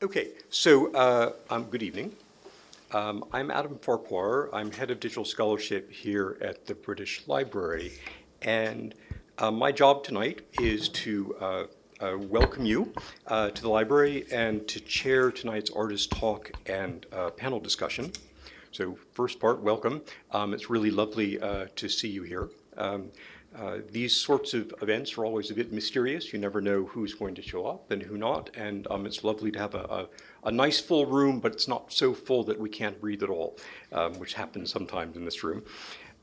Okay, so uh, um, good evening. Um, I'm Adam Farquhar. I'm head of digital scholarship here at the British Library. And uh, my job tonight is to uh, uh welcome you uh, to the library and to chair tonight's artist talk and uh, panel discussion. So first part, welcome. Um, it's really lovely to see you here. Uh, these sorts of events are always a bit mysterious. You never know who's going to show up and who not. And um, it's lovely to have a, a, a, nice full room, but it's not so full that we can't breathe at all, um, which happens sometimes in this room.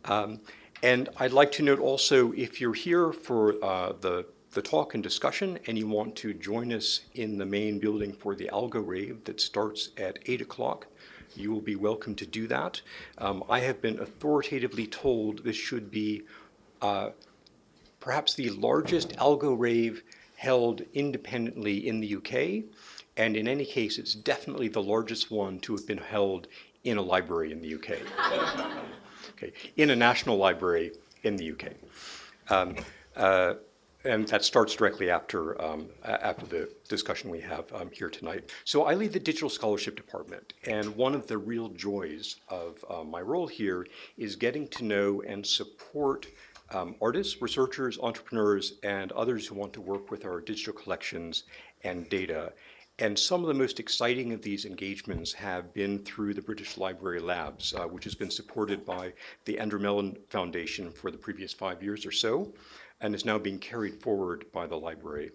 Um, and I'd like to note also, if you're here for uh, the, the talk and discussion and you want to join us in the main building for the Algo Rave that starts at 8 o'clock, you will be welcome to do that. Um, I have been authoritatively told this should be uh, perhaps the largest algo rave held independently in the UK, and in any case, it's definitely the largest one to have been held in a library in the UK. okay, in a national library in the UK. Um, uh, and that starts directly after, um, after the discussion we have um, here tonight. So I lead the Digital Scholarship Department, and one of the real joys of uh, my role here is getting to know and support um, artists, researchers, entrepreneurs, and others who want to work with our digital collections and data. And some of the most exciting of these engagements have been through the British Library Labs, uh, which has been supported by the Andrew Mellon Foundation for the previous five years or so, and is now being carried forward by the library.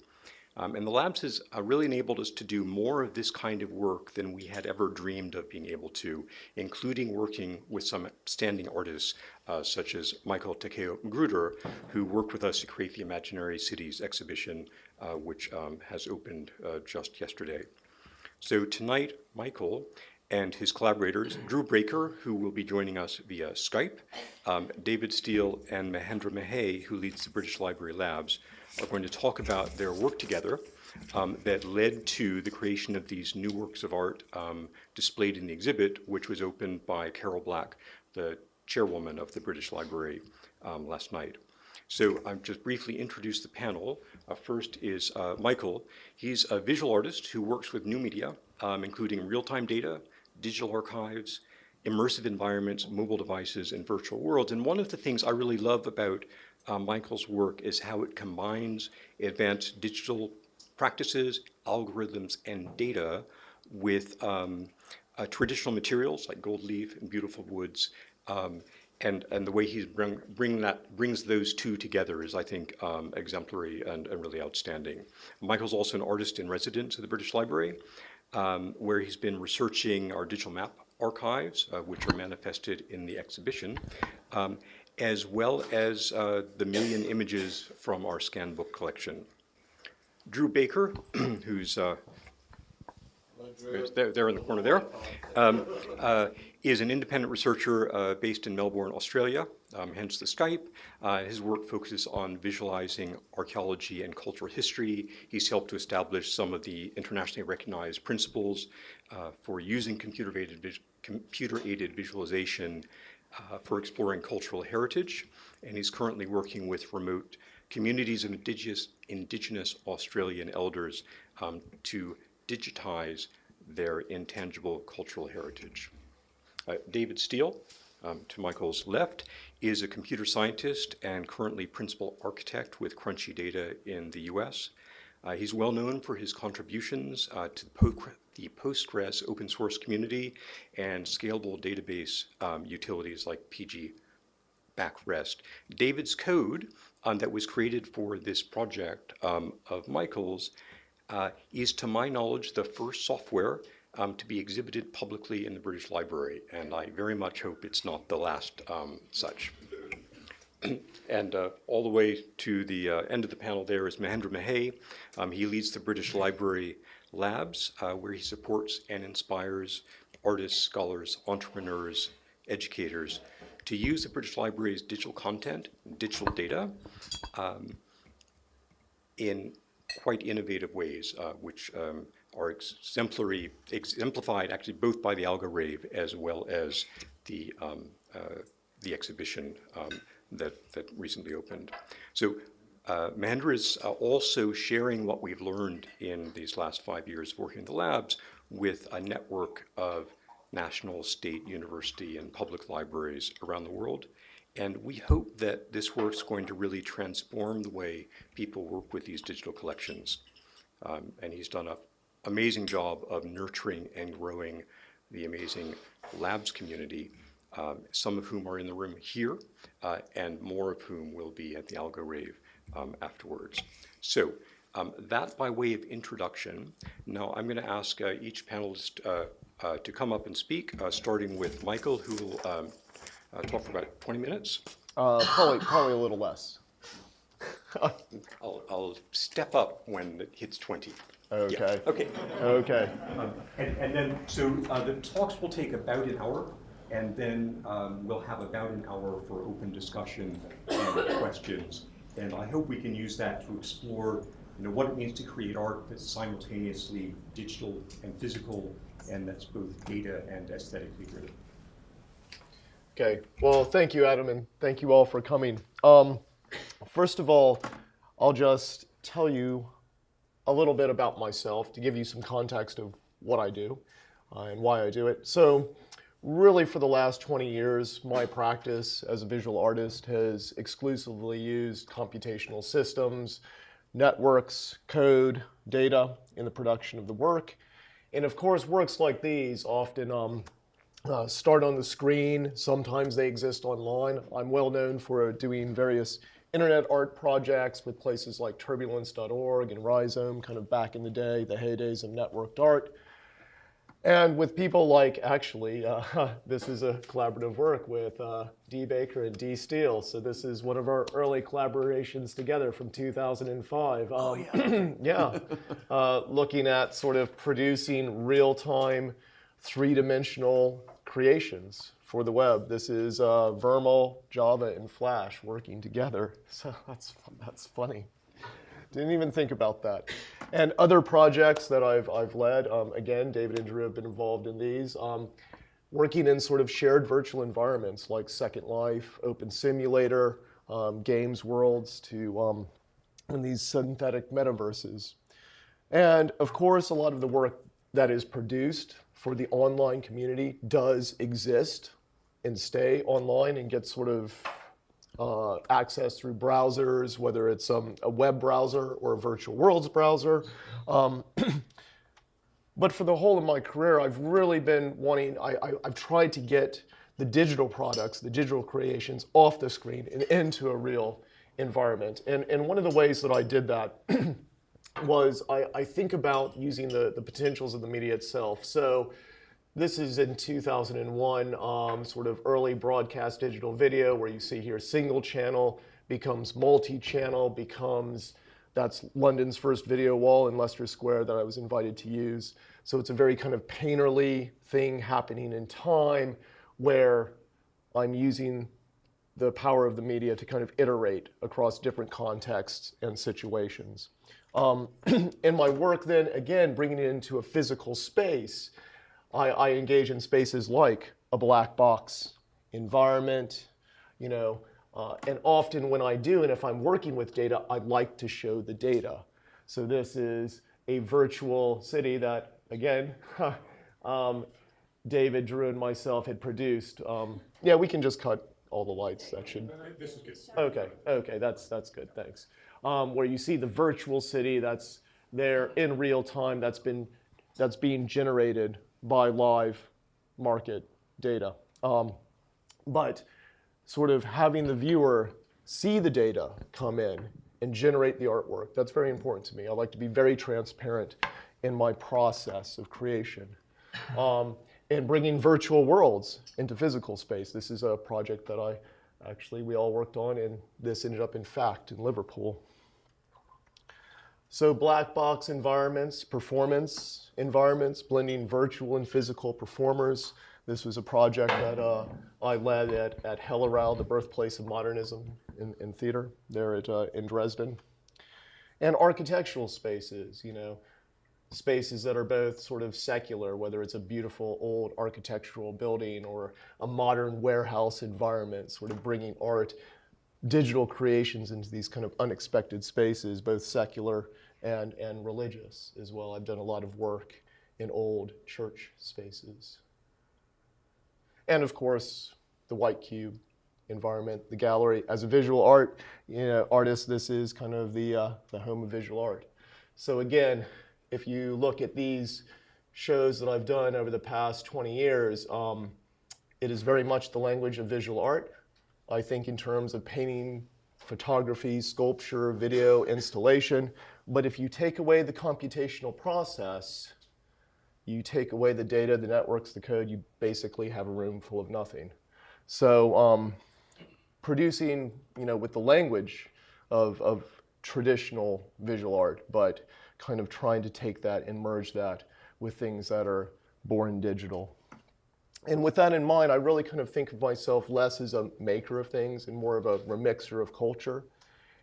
Um, and the labs has uh, really enabled us to do more of this kind of work than we had ever dreamed of being able to, including working with some standing artists uh, such as Michael Takeo Magruder, who worked with us to create the Imaginary Cities exhibition, uh, which um, has opened uh, just yesterday. So tonight, Michael and his collaborators, Drew Baker, who will be joining us via Skype, um, David Steele, and Mahendra Mahey, who leads the British Library Labs, are going to talk about their work together um, that led to the creation of these new works of art um, displayed in the exhibit, which was opened by Carol Black, the chairwoman of the British Library um, last night. So I'll just briefly introduce the panel. Uh, first is uh, Michael. He's a visual artist who works with new media, um, including real-time data, digital archives, immersive environments, mobile devices, and virtual worlds. And one of the things I really love about uh, Michael's work is how it combines advanced digital practices, algorithms, and data with um, uh, traditional materials like gold leaf and beautiful woods. Um, and, and the way he's bring, bring that, brings those two together is, I think, um, exemplary and, and, really outstanding. Michael's also an artist in residence at the British Library, um, where he's been researching our digital map archives, uh, which are manifested in the exhibition. Um, as well as uh, the million images from our scan book collection. Drew Baker, who's uh, there, there, in the corner there, um, uh, is an independent researcher uh, based in Melbourne, Australia, um, hence the Skype. Uh, his work focuses on visualizing archaeology and cultural history. He's helped to establish some of the internationally recognized principles uh, for using computer-aided computer aided visualization uh, for exploring cultural heritage, and he's currently working with remote communities of indigenous, indigenous Australian elders um, to digitize their intangible cultural heritage. Uh, David Steele, um, to Michael's left, is a computer scientist and currently principal architect with Crunchy Data in the US. Uh, he's well known for his contributions uh, to the Postgres open source community and scalable database um, utilities like PG Backrest. David's code um, that was created for this project um, of Michael's uh, is, to my knowledge, the first software um, to be exhibited publicly in the British Library, and I very much hope it's not the last um, such. and uh, all the way to the uh, end of the panel there is Mahendra Mahey. Um, he leads the British Library Labs, uh, where he supports and inspires artists, scholars, entrepreneurs, educators to use the British Library's digital content, digital data, um, in quite innovative ways, uh, which um, are exemplary, exemplified actually both by the Algo Rave as well as the, um, uh, the exhibition um, that, that recently opened. So uh, Mahendra is uh, also sharing what we've learned in these last five years working in the labs with a network of national, state, university, and public libraries around the world. And we hope that this work is going to really transform the way people work with these digital collections. Um, and he's done an amazing job of nurturing and growing the amazing labs community, um, some of whom are in the room here, uh, and more of whom will be at the Algo Rave um, afterwards. So um, that by way of introduction. Now I'm going to ask uh, each panelist uh, uh, to come up and speak, uh, starting with Michael, who will um, uh, talk for about 20 minutes. Uh, probably, probably a little less. I'll, I'll step up when it hits 20. Okay. Yeah. Okay. Okay. Um, and, and then, so uh, the talks will take about an hour, and then um, we'll have about an hour for open discussion and questions. And I hope we can use that to explore, you know, what it means to create art that's simultaneously digital and physical, and that's both data and aesthetically driven. Okay. Well, thank you, Adam, and thank you all for coming. Um, first of all, I'll just tell you a little bit about myself to give you some context of what I do uh, and why I do it. So, really, for the last 20 years, my practice as a visual artist has exclusively used computational systems, networks, code, data in the production of the work. And of course, works like these often um, uh, start on the screen. Sometimes they exist online. I'm well known for doing various internet art projects with places like turbulence.org and Rhizome, kind of back in the day, the heydays of networked art. And with people like, actually, uh, this is a collaborative work with uh, Dee Baker and Dee Steele. So this is one of our early collaborations together from 2005. Um, oh, yeah. yeah. Uh, looking at sort of producing real-time, three-dimensional creations for the web. This is uh, VRML, Java, and Flash working together. So that's, that's funny. Didn't even think about that. And other projects that I've, I've led, um, again, David and Drew have been involved in these, um, working in sort of shared virtual environments like Second Life, Open Simulator, um, games worlds to um, in these synthetic metaverses. And of course, a lot of the work that is produced for the online community does exist and stay online and get sort of uh, access through browsers, whether it's um, a web browser or a virtual worlds browser. Um, but for the whole of my career, I've really been wanting, I, I, I've tried to get the digital products, the digital creations off the screen and into a real environment. And, and one of the ways that I did that was I, I think about using the, the potentials of the media itself. So this is in 2001, um, sort of early broadcast digital video where you see here single channel becomes multi-channel, becomes, that's London's first video wall in Leicester Square that I was invited to use. So it's a very kind of painterly thing happening in time where I'm using the power of the media to kind of iterate across different contexts and situations. Um, in my work then, again, bringing it into a physical space, I, I engage in spaces like a black box environment, you know, uh, and often when I do, and if I'm working with data, I'd like to show the data. So this is a virtual city that, again, um, David, Drew, and myself had produced. Um, yeah, we can just cut all the lights. That should. This is good. Okay, okay, that's that's good. Thanks. Um, where you see the virtual city that's there in real time. That's been that's being generated by live market data. Um, but sort of having the viewer see the data come in and generate the artwork, that's very important to me. I like to be very transparent in my process of creation. Um, and bringing virtual worlds into physical space. This is a project that I actually, we all worked on, and this ended up in FACT in Liverpool. So black box environments, performance environments, blending virtual and physical performers. This was a project that uh, I led at, at Hellerau, the birthplace of modernism in, in theater, there at, uh, in Dresden. And architectural spaces, you know, spaces that are both sort of secular, whether it's a beautiful old architectural building or a modern warehouse environment, sort of bringing art digital creations into these kind of unexpected spaces, both secular and, and religious as well. I've done a lot of work in old church spaces. And of course, the white cube environment, the gallery. As a visual art you know, artist, this is kind of the, uh, the home of visual art. So again, if you look at these shows that I've done over the past 20 years, um, it is very much the language of visual art. I think in terms of painting, photography, sculpture, video, installation. But if you take away the computational process, you take away the data, the networks, the code, you basically have a room full of nothing. So um, producing, you know, with the language of, of traditional visual art, but kind of trying to take that and merge that with things that are born digital. And with that in mind, I really kind of think of myself less as a maker of things and more of a remixer of culture.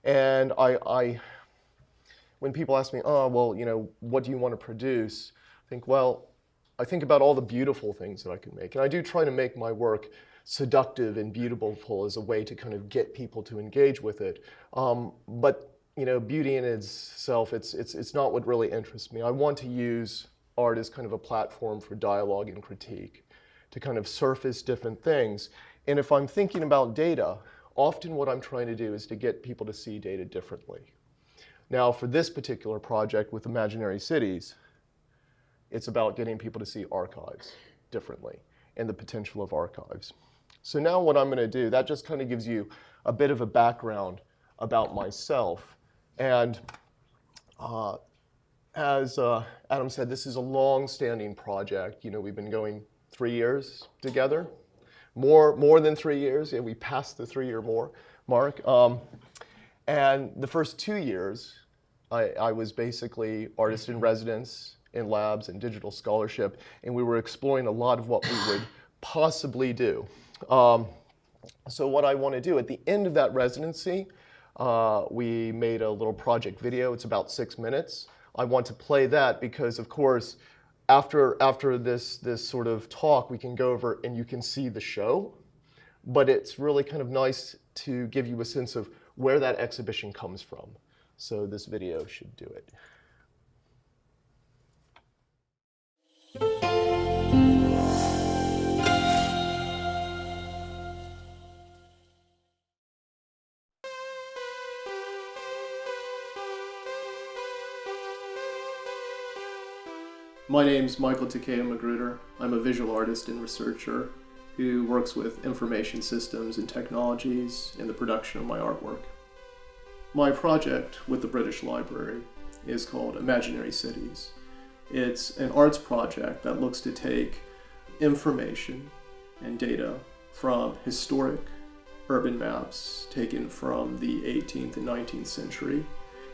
And I, I when people ask me, oh, well, you know, what do you want to produce? I think, well, I think about all the beautiful things that I can make. And I do try to make my work seductive and beautiful as a way to kind of get people to engage with it. Um, but you know, beauty in itself, it's, it's, it's not what really interests me. I want to use art as kind of a platform for dialogue and critique, to kind of surface different things. And if I'm thinking about data, often what I'm trying to do is to get people to see data differently. Now, for this particular project with Imaginary Cities, it's about getting people to see archives differently and the potential of archives. So now what I'm going to do, that just kind of gives you a bit of a background about myself. And uh, as uh, Adam said, this is a long-standing project. You know, we've been going three years together, more, more than three years. Yeah, we passed the three-year more mark. Um, and the first two years, I, I was basically artist in residence in labs and digital scholarship, and we were exploring a lot of what we would possibly do. Um, so what I want to do at the end of that residency, uh, we made a little project video. It's about six minutes. I want to play that because, of course, after, after this, this sort of talk, we can go over and you can see the show. But it's really kind of nice to give you a sense of where that exhibition comes from. So this video should do it. My name is Michael Takeo Magruder. I'm a visual artist and researcher who works with information systems and technologies in the production of my artwork. My project with the British Library is called Imaginary Cities. It's an arts project that looks to take information and data from historic urban maps taken from the 18th and 19th century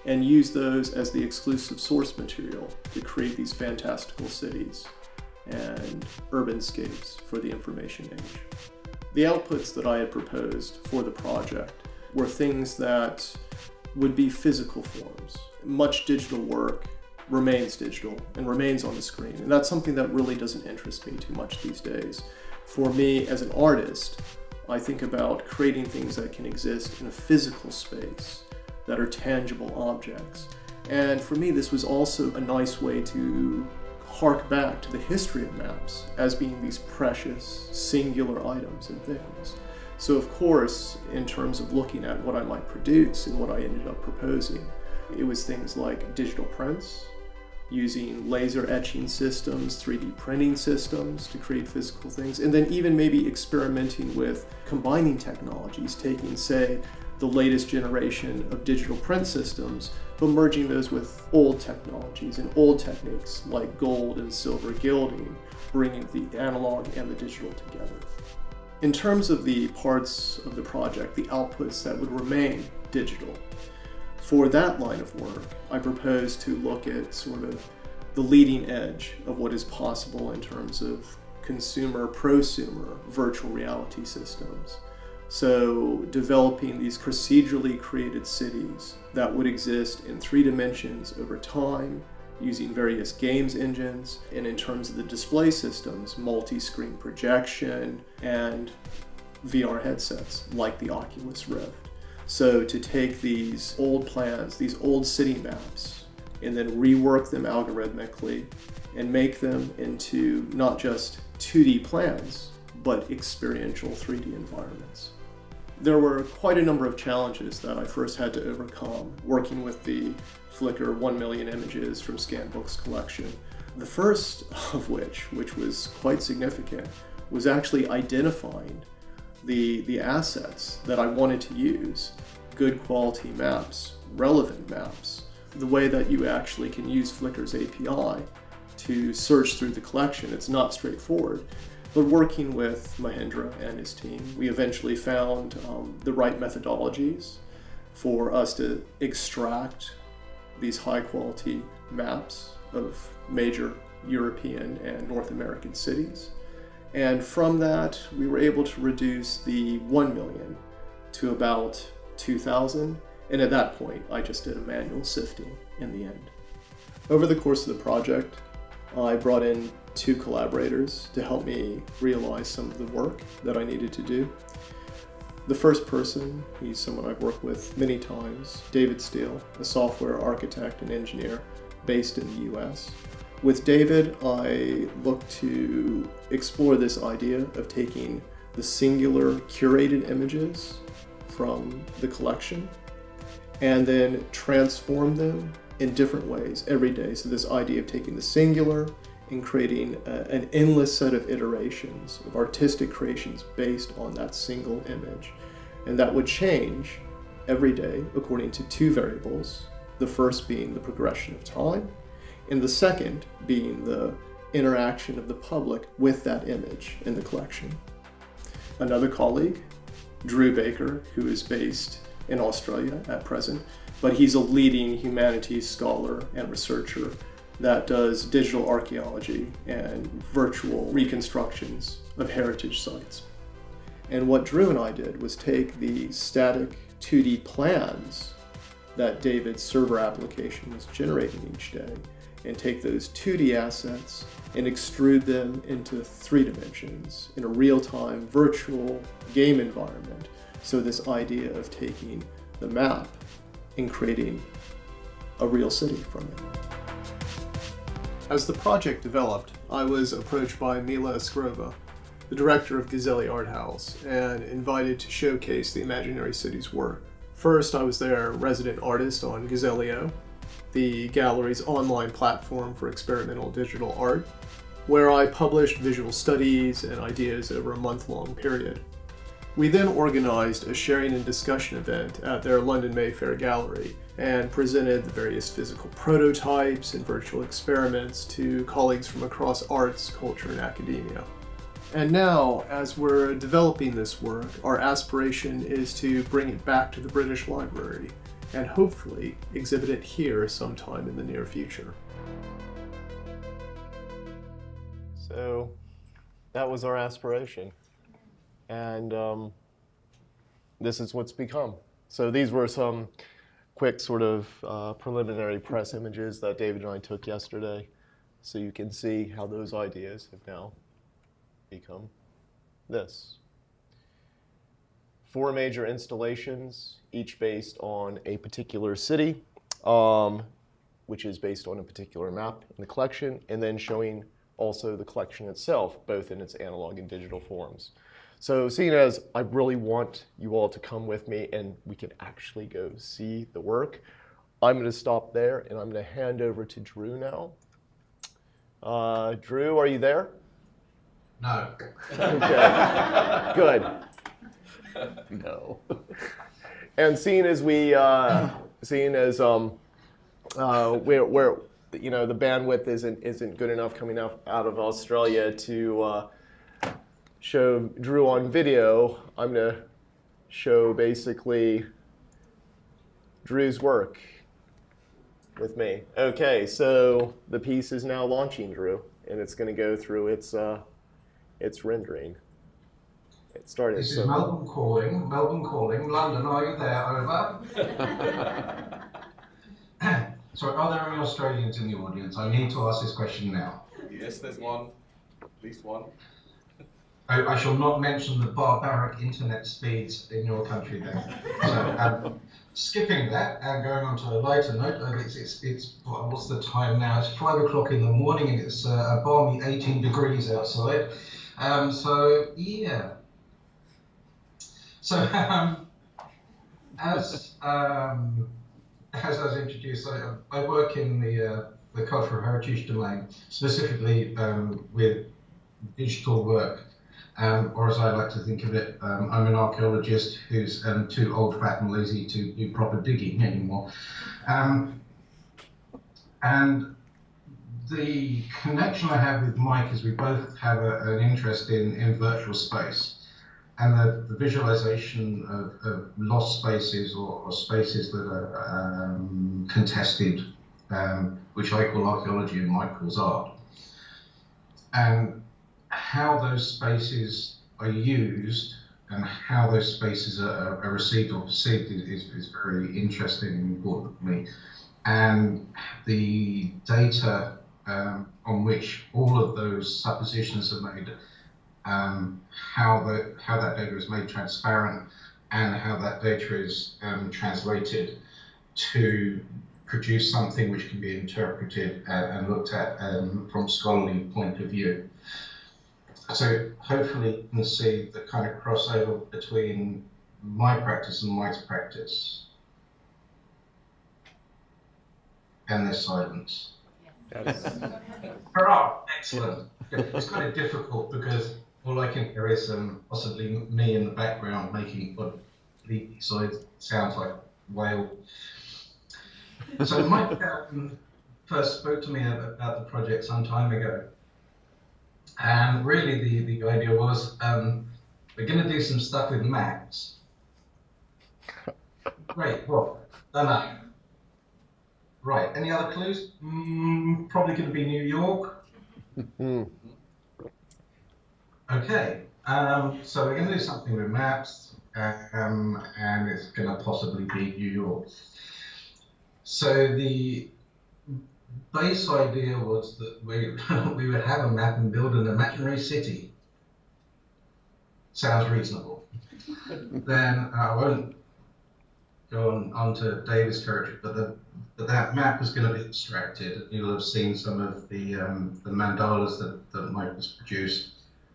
and use those as the exclusive source material to create these fantastical cities and urbanscapes for the information age. The outputs that I had proposed for the project were things that would be physical forms. Much digital work remains digital and remains on the screen, and that's something that really doesn't interest me too much these days. For me, as an artist, I think about creating things that can exist in a physical space that are tangible objects. And for me, this was also a nice way to hark back to the history of maps as being these precious, singular items and things. So of course, in terms of looking at what I might produce and what I ended up proposing, it was things like digital prints, using laser etching systems, 3D printing systems to create physical things, and then even maybe experimenting with combining technologies, taking, say, the latest generation of digital print systems, but merging those with old technologies and old techniques like gold and silver gilding, bringing the analog and the digital together. In terms of the parts of the project, the outputs that would remain digital, for that line of work, I propose to look at sort of the leading edge of what is possible in terms of consumer prosumer virtual reality systems. So developing these procedurally created cities that would exist in three dimensions over time using various games engines and in terms of the display systems, multi-screen projection and VR headsets like the Oculus Rift. So to take these old plans, these old city maps, and then rework them algorithmically and make them into not just 2D plans, but experiential 3D environments. There were quite a number of challenges that I first had to overcome working with the Flickr 1 million images from Scanbook's collection. The first of which, which was quite significant, was actually identifying the, the assets that I wanted to use, good quality maps, relevant maps, the way that you actually can use Flickr's API to search through the collection. It's not straightforward. But working with Mahendra and his team, we eventually found um, the right methodologies for us to extract these high quality maps of major European and North American cities. And from that, we were able to reduce the 1 million to about 2,000. And at that point, I just did a manual sifting in the end. Over the course of the project, I brought in two collaborators to help me realize some of the work that I needed to do. The first person, he's someone I've worked with many times, David Steele, a software architect and engineer based in the US. With David, I look to explore this idea of taking the singular curated images from the collection and then transform them in different ways every day. So this idea of taking the singular and creating a, an endless set of iterations of artistic creations based on that single image. And that would change every day according to two variables, the first being the progression of time, and the second being the interaction of the public with that image in the collection. Another colleague, Drew Baker, who is based in Australia at present, but he's a leading humanities scholar and researcher that does digital archaeology and virtual reconstructions of heritage sites. And what Drew and I did was take the static 2D plans that David's server application was generating each day and take those 2D assets and extrude them into three dimensions in a real-time virtual game environment. So this idea of taking the map and creating a real city from it. As the project developed, I was approached by Mila Askarova, the director of Gazelli Art House, and invited to showcase the Imaginary Cities work. First, I was their resident artist on Gazell.io, the gallery's online platform for experimental digital art, where I published visual studies and ideas over a month-long period. We then organized a sharing and discussion event at their London Mayfair gallery and presented the various physical prototypes and virtual experiments to colleagues from across arts, culture, and academia. And now, as we're developing this work, our aspiration is to bring it back to the British Library and hopefully exhibit it here sometime in the near future. So that was our aspiration. And um, this is what's become. So these were some quick sort of uh, preliminary press images that David and I took yesterday. So you can see how those ideas have now become this. Four major installations, each based on a particular city, um, which is based on a particular map in the collection, and then showing also the collection itself, both in its analog and digital forms. So seeing as I really want you all to come with me and we can actually go see the work, I'm going to stop there and I'm going to hand over to Drew now. Uh, Drew, are you there? No. Okay, good. No. And seeing as we, uh, seeing as um, uh, we're, we're, you know, the bandwidth isn't isn't good enough coming out out of Australia to uh, show Drew on video, I'm going to show basically Drew's work with me. Okay, so the piece is now launching, Drew, and it's going to go through its, uh, its rendering. It started. This so is Melbourne calling. Melbourne calling. London, are you there? Over. Sorry, are there any Australians in the audience? I need to ask this question now. Yes, there's one. At least one. I, I shall not mention the barbaric internet speeds in your country then. So, um, skipping that and going on to a lighter note, uh, it's, it's, it's what's the time now? It's five o'clock in the morning and it's uh, a balmy 18 degrees outside. Um, so, yeah. So, um, as, um, as I was introduced, I, I work in the, uh, the cultural heritage domain, specifically um, with digital work. Um, or as I like to think of it, um, I'm an archaeologist who's um, too old, fat, and lazy to do proper digging anymore. Um, and the connection I have with Mike is we both have a, an interest in, in virtual space and the, the visualization of, of lost spaces or, or spaces that are um, contested, um, which I call archaeology and Mike calls art. And how those spaces are used and how those spaces are, are received or perceived is, is very interesting and important for me. And the data um, on which all of those suppositions are made, um, how, the, how that data is made transparent, and how that data is um, translated to produce something which can be interpreted and, and looked at um, from scholarly point of view. So hopefully you can see the kind of crossover between my practice and Mike's practice. And their silence. Hurrah! Excellent. It's kind of difficult because all I can hear is um, possibly me in the background making what the side sounds like whale. So Mike um, first spoke to me about the project some time ago. And really the, the idea was um, we're going to do some stuff with maps. Great, well, don't know. Right, any other clues? Mm, probably going to be New York. Okay, um, so we're going to do something with maps, um, and it's going to possibly be New York. So the base idea was that we we would have a map and build an imaginary city. Sounds reasonable. then I won't go on onto David's territory, but the but that map is going to be extracted. You'll have seen some of the um, the mandalas that, that Mike has produced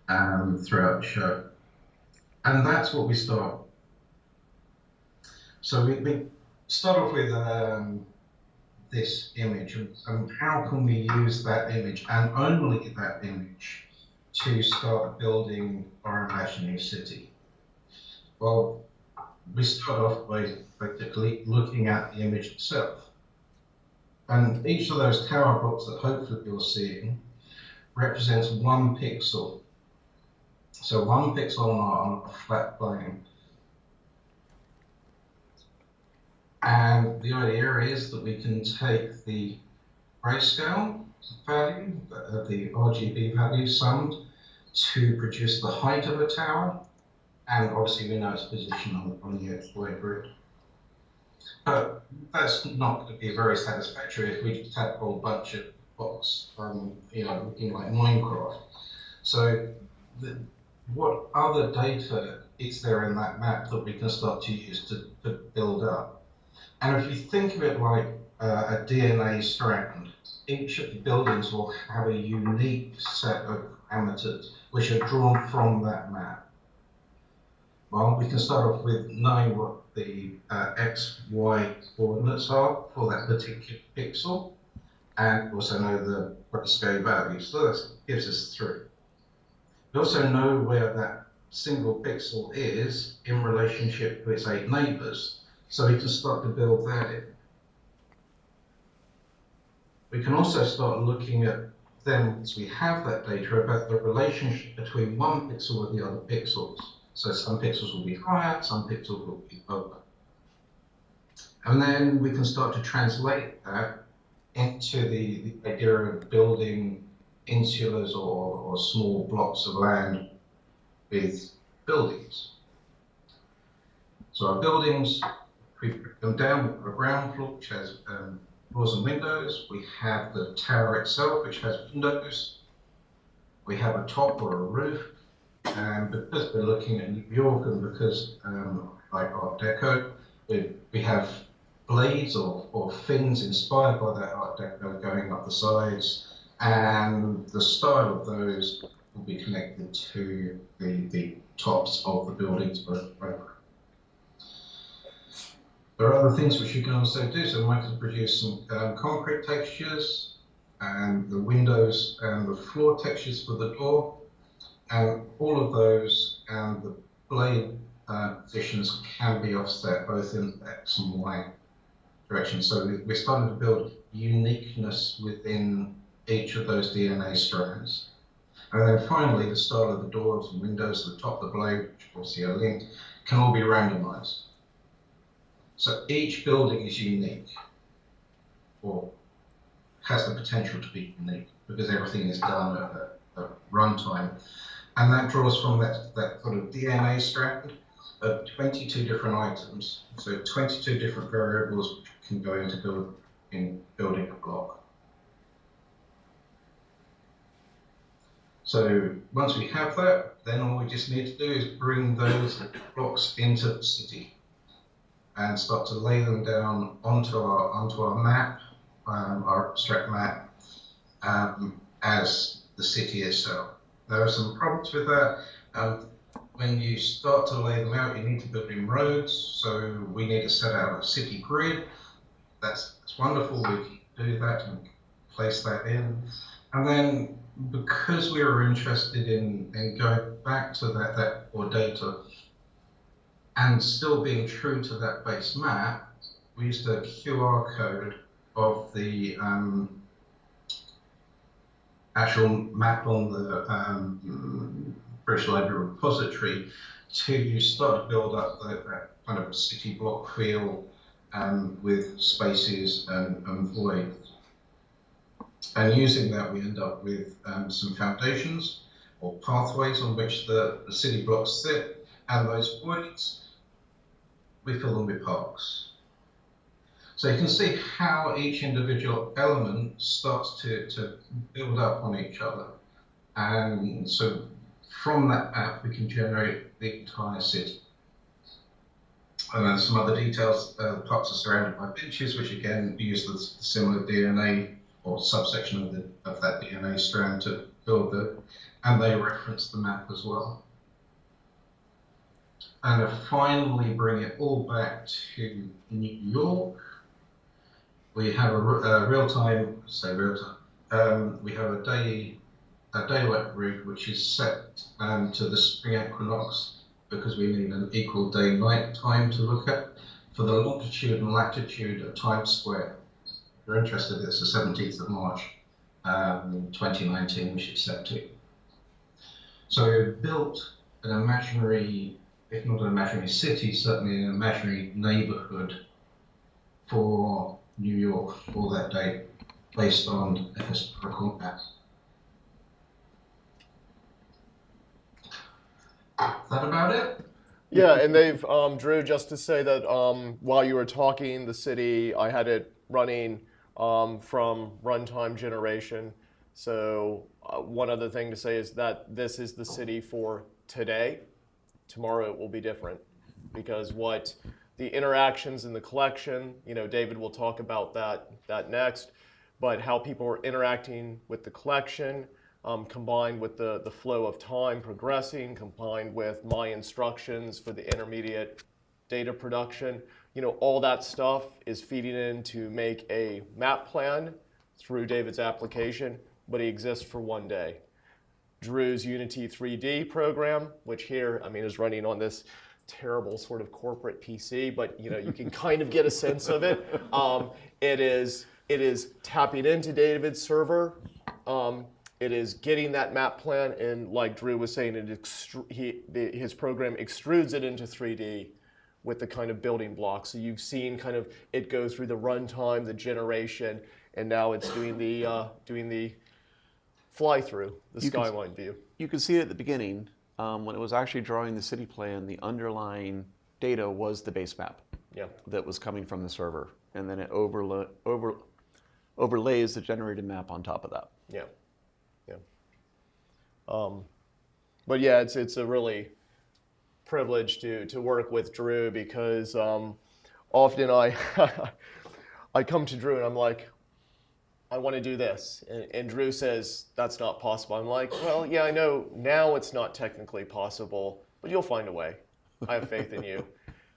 um, throughout the show. And that's what we start. So we, we start off with um, this image and, and how can we use that image and only that image to start building our imaginary city? Well, we start off by basically looking at the image itself. And each of those tower blocks that hopefully you're seeing represents one pixel so one pixel on a flat plane. And the idea is that we can take the grayscale value, uh, the RGB value summed to produce the height of a tower. And obviously we know its position on, on the XY grid. But that's not going to be very satisfactory if we just have a whole bunch of blocks, um, you know, looking like Minecraft. So the, what other data is there in that map that we can start to use to, to build up? And if you think of it like uh, a DNA strand, each of the buildings will have a unique set of parameters which are drawn from that map. Well, we can start off with knowing what the uh, x, y coordinates are for that particular pixel, and also know the grayscale value. So that gives us three. We also know where that single pixel is in relationship to its eight neighbors, so we can start to build that in. We can also start looking at then, once we have that data, about the relationship between one pixel and the other pixels. So some pixels will be higher, some pixels will be lower. And then we can start to translate that into the, the idea of building insulas or, or small blocks of land with buildings. So our buildings, them down, got a ground floor which has um, doors and windows. We have the tower itself which has windows. We have a top or a roof. And because we're looking at New York and because, um, like Art Deco, we, we have blades or, or fins inspired by that Art Deco going up the sides. And the style of those will be connected to the, the tops of the buildings both there are other things which you can also do. So I can produce some um, concrete textures and the windows and the floor textures for the door. And all of those and the blade uh, positions can be offset both in X and Y direction. So we- we're starting to build uniqueness within each of those DNA strands. And then finally, the style of the doors and windows, the top of the blade, which obviously are linked, can all be randomized. So each building is unique, or has the potential to be unique, because everything is done at, runtime. And that draws from that, that sort of DNA strand of 22 different items. So 22 different variables can go into build, in building a block. So once we have that, then all we just need to do is bring those blocks into the city and start to lay them down onto our onto our map, um, our abstract map, um, as the city itself. There are some problems with that. Um, when you start to lay them out, you need to build in roads. So we need to set out a city grid. That's, that's wonderful. We can do that and place that in. And then because we were interested in, in going back to that, that or data and still being true to that base map, we used a QR code of the um, actual map on the um, British Library repository to start to build up that, that kind of city block feel um, with spaces and, and voids. And using that, we end up with um, some foundations or pathways on which the, the city blocks sit, and those voids, we fill them with parks. So you can see how each individual element starts to, to build up on each other. And so from that map, we can generate the entire city. And then some other details, uh, the parks are surrounded by benches, which again use the similar DNA or subsection of, the, of that DNA strand to build the, and they reference the map as well. And to finally bring it all back to New York, we have a, a real-time, say real-time, um, we have a day, a daylight rig which is set um, to the spring equinox because we need an equal day-night time to look at for the longitude and latitude of Times Square. If you're interested, it's the 17th of March, um, 2019, which is set to. So we've built an imaginary, if not an imaginary city, certainly an imaginary neighborhood for New York for that day based on a historical. Is that about it? Yeah, and they've um, Drew. Just to say that um, while you were talking, the city I had it running um, from runtime generation. So uh, one other thing to say is that this is the city for today. Tomorrow it will be different because what the interactions in the collection, you know, David will talk about that that next, but how people are interacting with the collection um, combined with the, the flow of time progressing, combined with my instructions for the intermediate data production. You know, all that stuff is feeding in to make a map plan through David's application, but it exists for one day. Drew's Unity 3D program, which here, I mean, is running on this terrible sort of corporate PC, but you know, you can kind of get a sense of it. Um, it is it is tapping into David's server. Um, it is getting that map plan, and like Drew was saying, it he, the, his program extrudes it into 3D with the kind of building blocks. So you've seen kind of it go through the runtime, the generation, and now it's doing the uh, doing the fly through, the You can skyline view. You can see it at the beginning um, when it was actually drawing the city plan. The underlying data was the base map Yeah. that was coming from the server, and then it overla- over overlays the generated map on top of that. Yeah, yeah. Um, but yeah, it's it's a really privilege to to work with Drew because um, often I I come to Drew and I'm like, I want to do this, and, and Drew says that's not possible. I'm like, well, yeah, I know now it's not technically possible, but you'll find a way. I have faith in you.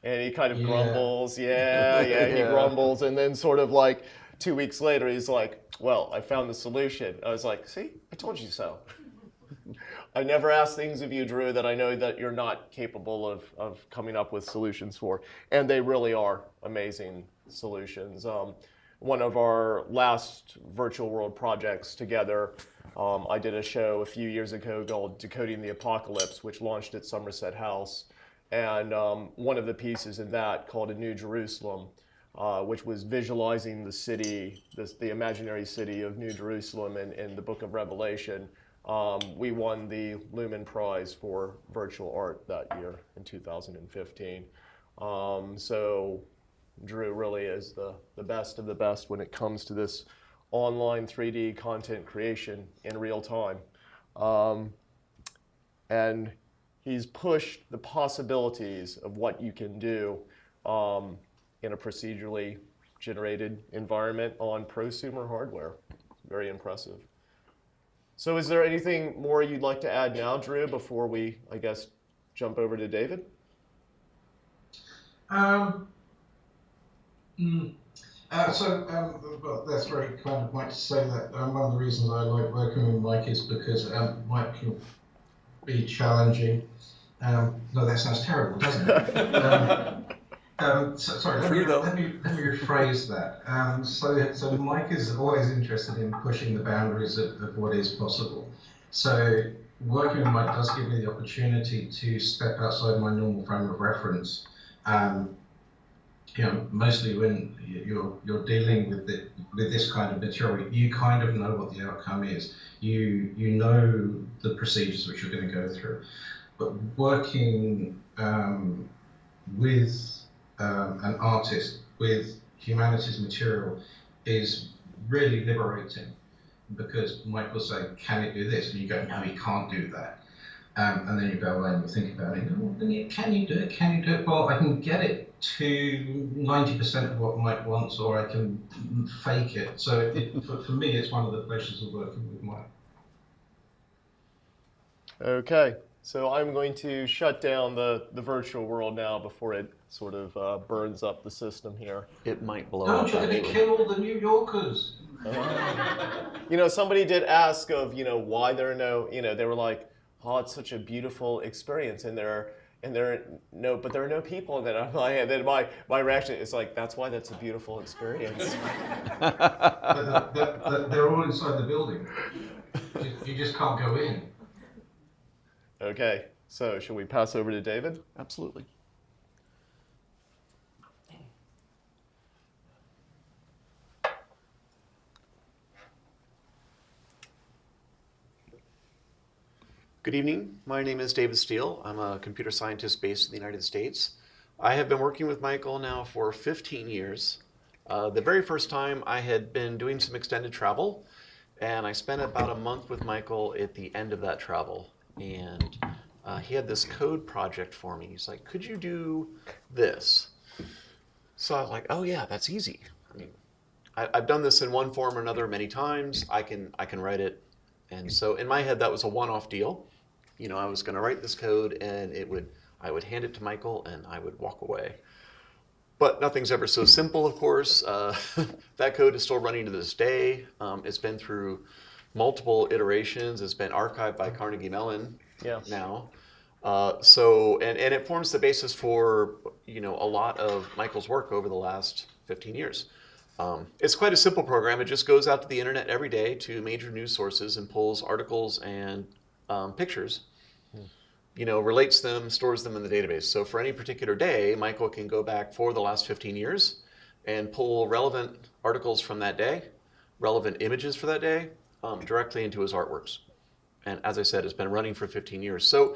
And he kind of Yeah. grumbles, yeah, yeah, he grumbles, and then sort of like two weeks later, he's like, well, I found the solution. I was like, see, I told you so. I never ask things of you, Drew, that I know that you're not capable of, of coming up with solutions for. And they really are amazing solutions. Um, one of our last virtual world projects together, um, I did a show a few years ago called Decoding the Apocalypse, which launched at Somerset House. And um, one of the pieces in that called A New Jerusalem, uh, which was visualizing the city, this, the imaginary city of New Jerusalem in, in the book of Revelation. Um, we won the Lumen Prize for virtual art that year in 2015. Um, so Drew really is the, the best of the best when it comes to this online 3D content creation in real time. Um, and he's pushed the possibilities of what you can do um, in a procedurally generated environment on prosumer hardware. Very impressive. So is there anything more you'd like to add now, Drew, before we, I guess, jump over to David? Um, mm, uh, so, um, well, that's very kind of Mike to say that. Um, one of the reasons I like working with Mike is because um, Mike can be challenging. Um, no, that sounds terrible, doesn't it? um, um, so, sorry, let me, let me let me rephrase that. Um, so, so Mike is always interested in pushing the boundaries of, of what is possible. So, working with Mike does give me the opportunity to step outside my normal frame of reference. Um, you know, mostly when you're you're dealing with the, with this kind of material, you kind of know what the outcome is. You you know the procedures which you're going to go through, but working um, with um, an artist with humanities material is really liberating because will say, "Can it do this?" and you go, "No, you can't do that." Um, and then you go away and you think about it. Oh, can you do it? Can you do it? Well, I can get it to 90% of what Mike wants, or I can fake it. So it, for, for me, it's one of the pleasures of working with Mike. Okay, so I'm going to shut down the, the virtual world now before it sort of uh, burns up the system here. It might blow Don't up. you going to actually. kill all the New Yorkers? You know, somebody did ask of, you know, why there are no, you know, they were like, oh, it's such a beautiful experience, and there are, and there are no, but there are no people in it. I'm like, and then my, my reaction is like, that's why that's a beautiful experience. They're, they're, they're all inside the building. You, you just can't go in. Okay, so should we pass over to David? Absolutely. Good evening. My name is David Steele. I'm a computer scientist based in the United States. I have been working with Michael now for 15 years. Uh, the very first time I had been doing some extended travel, and I spent about a month with Michael at the end of that travel. And uh, he had this code project for me. He's like, Could you do this? So I was like, Oh, yeah, that's easy. I mean, I, I've done this in one form or another many times. I can, I can write it. And so in my head, that was a one off deal. You know, I was going to write this code and it would, I would hand it to Michael and I would walk away. But nothing's ever so simple, of course. Uh, that code is still running to this day. Um, it's been through multiple iterations. It's been archived by Carnegie Mellon Yeah. now. Uh, so, and, and it forms the basis for, you know, a lot of Michael's work over the last 15 years. Um, it's quite a simple program. It just goes out to the internet every day to major news sources and pulls articles and um, pictures you know, relates them, stores them in the database. So for any particular day, Michael can go back for the last 15 years and pull relevant articles from that day, relevant images for that day, um, directly into his artworks. And as I said, it's been running for 15 years. So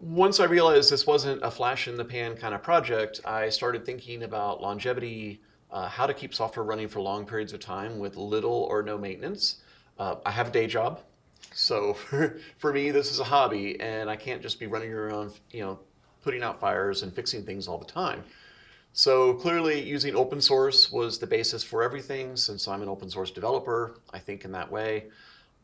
once I realized this wasn't a flash in the pan kind of project, I started thinking about longevity, uh, how to keep software running for long periods of time with little or no maintenance. Uh, I have a day job, So for, for me, this is a hobby, and I can't just be running around, you know, putting out fires and fixing things all the time. So clearly, using open source was the basis for everything. Since I'm an open source developer, I think in that way.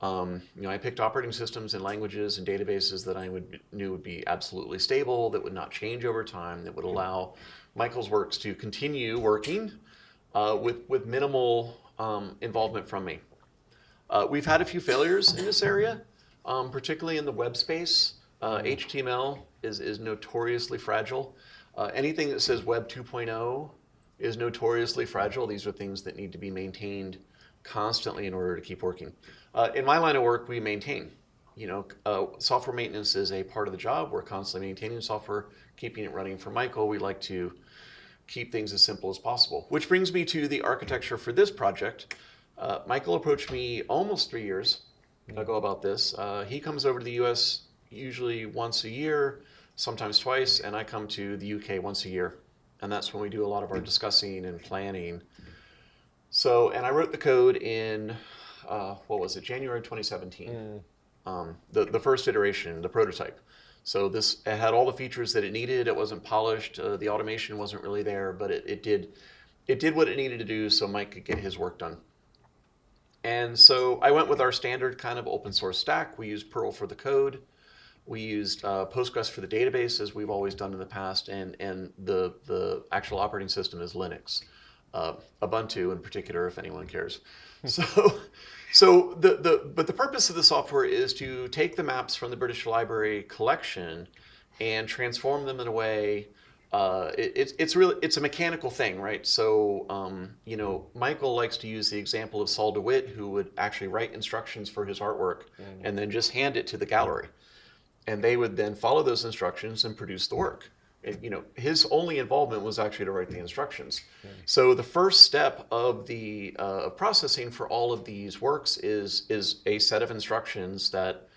Um, you know, I picked operating systems and languages and databases that I would knew would be absolutely stable, that would not change over time, that would allow Michael's works to continue working uh, with with minimal um, involvement from me. Uh, we've had a few failures in this area, um, particularly in the web space. Uh, HTML is, is notoriously fragile. Uh, anything that says Web 2.0 is notoriously fragile. These are things that need to be maintained constantly in order to keep working. Uh, in my line of work, we maintain. You know, uh, software maintenance is a part of the job. We're constantly maintaining software, keeping it running. For Michael, we like to keep things as simple as possible. Which brings me to the architecture for this project. Uh, Michael approached me almost three years ago about this. Uh, he comes over to the U.S. usually once a year, sometimes twice, and I come to the U.K. once a year, and that's when we do a lot of our discussing and planning. So, and I wrote the code in uh, what was it, January 2017, um, the the first iteration, the prototype. So this it had all the features that it needed. It wasn't polished. Uh, the automation wasn't really there, but it, it did it did what it needed to do so Mike could get his work done. And so I went with our standard kind of open source stack. We used Perl for the code. We used uh, Postgres for the database, as we've always done in the past, and, and the, the actual operating system is Linux. Uh, Ubuntu in particular, if anyone cares. so, so the, the, but the purpose of the software is to take the maps from the British Library collection and transform them in a way uh, it, it's it's really it's a mechanical thing, right? So um, you know, Michael likes to use the example of Sol LeWitt, who would actually write instructions for his artwork and then just hand it to the gallery, and they would then follow those instructions and produce the work. And, you know, his only involvement was actually to write the instructions. So the first step of the uh, processing for all of these works is is a set of instructions that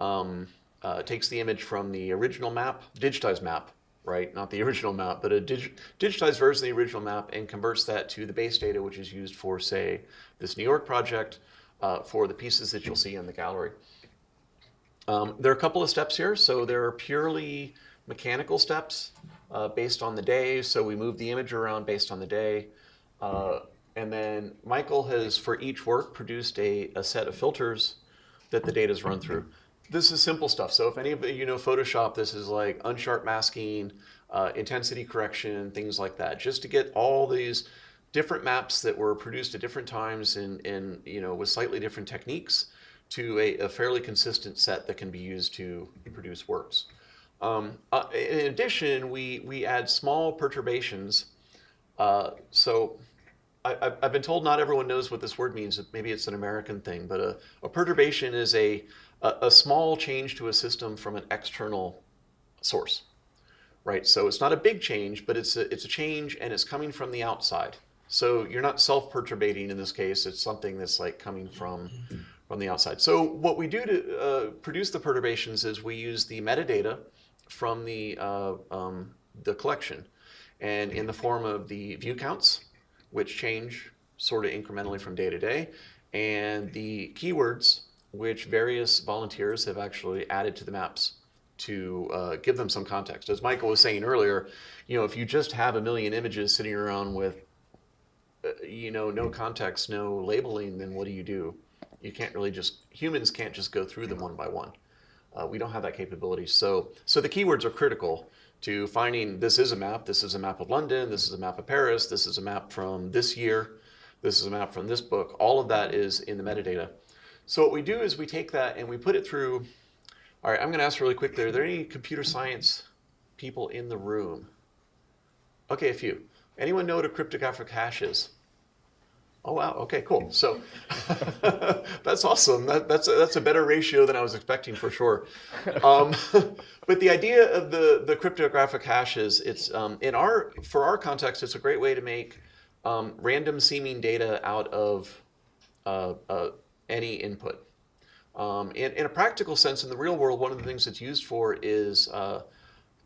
um, uh, takes the image from the original map, digitized map, right? Not the original map, but a dig digitized version of the original map and converts that to the base data, which is used for, say, this New York project uh, for the pieces that you'll see in the gallery. Um, there are a couple of steps here. So there are purely mechanical steps uh, based on the day. So we move the image around based on the day. Uh, and then Michael has, for each work, produced a, a set of filters that the data is run through. This is simple stuff. So if any of you know Photoshop, this is like unsharp masking, uh, intensity correction, things like that, just to get all these different maps that were produced at different times and, and you know, with slightly different techniques to a, a fairly consistent set that can be used to produce works. Um, uh, in addition, we, we add small perturbations. Uh, so I, have been told not everyone knows what this word means. Maybe it's an American thing, but a, a perturbation is a, a, a, small change to a system from an external source, right? So it's not a big change, but it's a, it's a change and it's coming from the outside. So you're not self-perturbating in this case. It's something that's like coming from from the outside. So what we do to uh, produce the perturbations is we use the metadata from the uh, um, the collection, and in the form of the view counts, which change sort of incrementally from day to day, and the keywords which various volunteers have actually added to the maps to uh, give them some context. As Michael was saying earlier, you know, if you just have a million images sitting around with, uh, you know, no context, no labeling, then what do you do? You can't really just, humans can't just go through them one by one. Uh, we don't have that capability. So, so the keywords are critical to finding this is a map, this is a map of London, this is a map of Paris, this is a map from this year, this is a map from this book. All of that is in the metadata. So what we do is we take that and we put it through, all right, I'm gonna ask really quickly, are there any computer science people in the room? Okay, a few. Anyone know what a cryptographic hash is? Oh wow. Okay. Cool. So that's awesome. That, that's a, that's a better ratio than I was expecting for sure. Um, but the idea of the the cryptographic hash is it's um, in our for our context, it's a great way to make um, random seeming data out of uh, uh, any input. Um, in, in a practical sense, in the real world, one of the things it's used for is uh,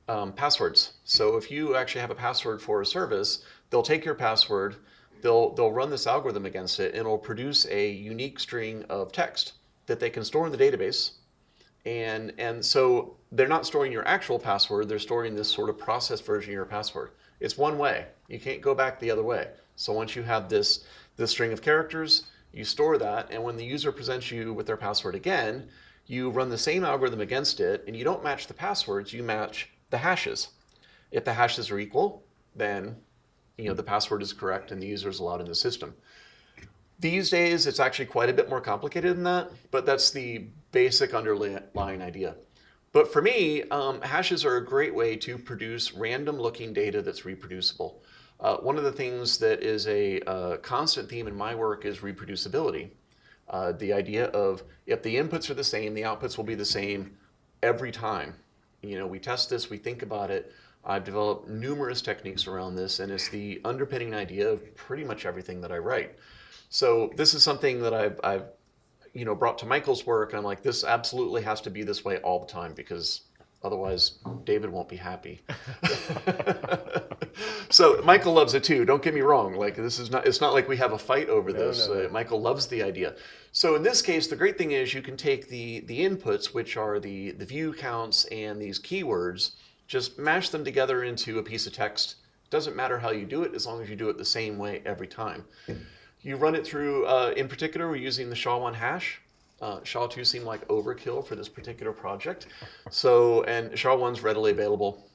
um, passwords. So if you actually have a password for a service, they'll take your password they'll, they'll run this algorithm against it and it'll produce a unique string of text that they can store in the database. And, and so they're not storing your actual password, they're storing this sort of processed version of your password. It's one way. You can't go back the other way. So once you have this, this string of characters, you store that, and when the user presents you with their password again, you run the same algorithm against it, and you don't match the passwords, you match the hashes. If the hashes are equal, then you know the password is correct and the user is allowed in the system. These days, it's actually quite a bit more complicated than that, but that's the basic underlying idea. But for me, um, hashes are a great way to produce random looking data that's reproducible. Uh, one of the things that is a uh, constant theme in my work is reproducibility. Uh, the idea of if the inputs are the same, the outputs will be the same every time. You know, we test this, we think about it. I've developed numerous techniques around this, and it's the underpinning idea of pretty much everything that I write. So this is something that I've, I've you know, brought to Michael's work, and I'm like, this absolutely has to be this way all the time because otherwise David won't be happy. so Michael loves it too. Don't get me wrong. Like this is not. It's not like we have a fight over this. no, no. Uh, Michael loves the idea. So in this case, the great thing is you can take the the inputs, which are the the view counts and these keywords, just mash them together into a piece of text. Doesn't matter how you do it, as long as you do it the same way every time. You run it through, uh, in particular, we're using the SHA-1 hash. Uh, SHA-2 seemed like overkill for this particular project. So, and SHA-1's readily available.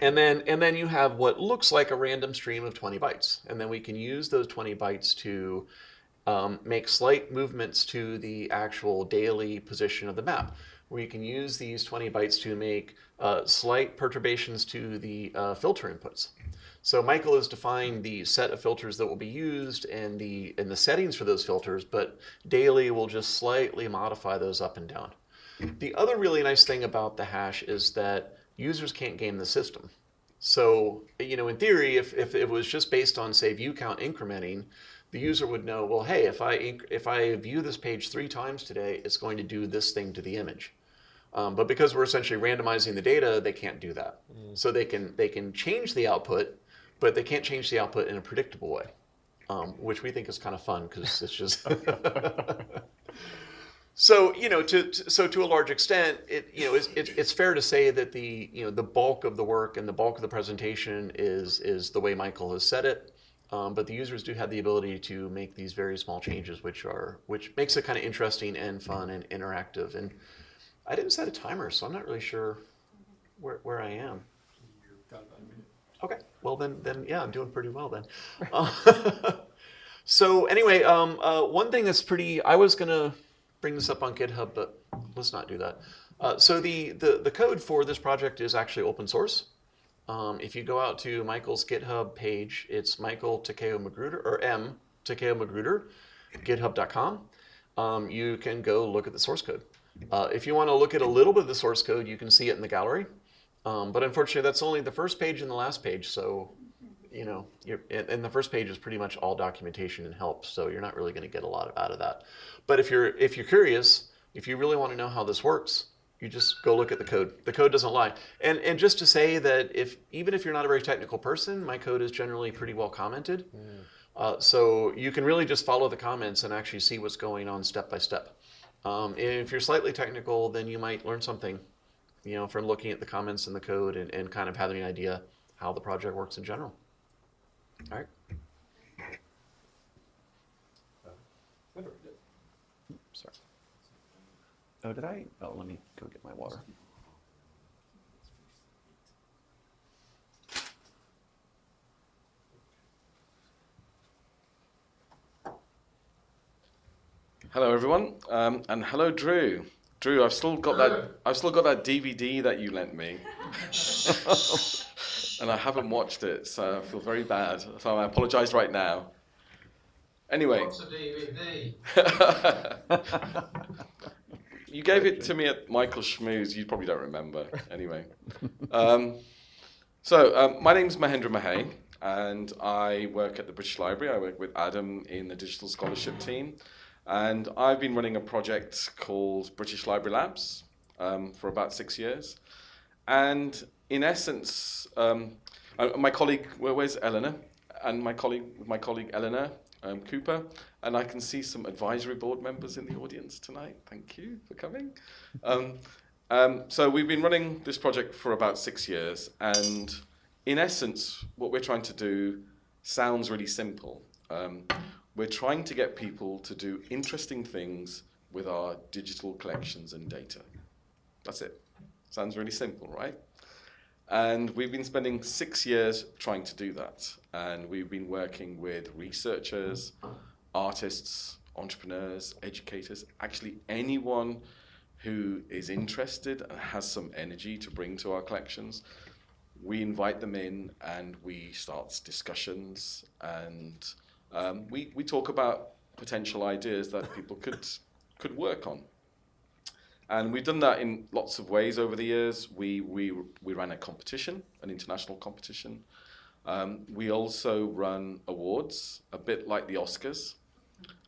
And then, and then you have what looks like a random stream of 20 bytes. And then we can use those 20 bytes to um, make slight movements to the actual daily position of the map. Where you can use these 20 bytes to make uh, slight perturbations to the uh, filter inputs. So Michael has defined the set of filters that will be used and the and the settings for those filters, but daily will just slightly modify those up and down. The other really nice thing about the hash is that users can't game the system. So, you know, in theory, if, if it was just based on, say, view count incrementing, the user would know, well, hey, if I, if I view this page three times today, it's going to do this thing to the image. Um, but because we're essentially randomizing the data, they can't do that. So they can, they can change the output, but they can't change the output in a predictable way, um, which we think is kind of fun because it's just. so you know, to, to- so to a large extent, it you know, it's, it, it's fair to say that the you know the bulk of the work and the bulk of the presentation is is the way Michael has said it. Um, but the users do have the ability to make these very small changes, which are which makes it kind of interesting and fun and interactive. And I didn't set a timer, so I'm not really sure where, where I am. Okay, well then, then yeah, I'm doing pretty well then. Uh, so anyway, um, uh, one thing that's pretty, I was gonna bring this up on GitHub, but let's not do that. Uh, so the, the the code for this project is actually open source. Um, if you go out to Michael's GitHub page, it's Michael Takeo Magruder or M Takeo Magruder, GitHub.com. Um, you can go look at the source code. Uh, if you want to look at a little bit of the source code, you can see it in the gallery. Um, but unfortunately, that's only the first page and the last page. So, you know, you're, and, and the first page is pretty much all documentation and help. So you're not really going to get a lot of, out of that. But if you're if you're curious, if you really want to know how this works, you just go look at the code. The code doesn't lie. And and just to say that if even if you're not a very technical person, my code is generally pretty well commented. Uh, so you can really just follow the comments and actually see what's going on step by step. Um, if you're slightly technical, then you might learn something, you know, from looking at the comments in the code and, and kind of having an idea how the project works in general. All right. Sorry. Oh, did I? Oh, let me go get my water. Hello, everyone, um, and hello, Drew. Drew, I've still got that. I've still got that DVD that you lent me, and I haven't watched it, so I feel very bad. So I apologise right now. Anyway, What's a DVD? You gave it to me at Michael Schmooze. You probably don't remember. Anyway. um, so, um, my name's Mahendra Mahey, and I work at the British Library. I work with Adam in the digital scholarship team. And I've been running a project called British Library Labs um, for about six years. And in essence, um, uh, my colleague, where, where's Eleanor? And my colleague, my colleague Eleanor, um, Cooper, and I can see some advisory board members in the audience tonight. Thank you for coming. Um, um, so we've been running this project for about six years, and in essence, what we're trying to do sounds really simple. We're trying to get people to do interesting things with our digital collections and data. That's it. Sounds really simple, right? And we've been spending six years trying to do that. And we've been working with researchers, artists, entrepreneurs, educators, actually anyone who is interested and has some energy to bring to our collections. We invite them in and we start discussions and um, we, we talk about potential ideas that people could, could work on. And we've done that in lots of ways over the years. We, we, we ran a competition, an international competition. Um, we also run awards, a bit like the Oscars.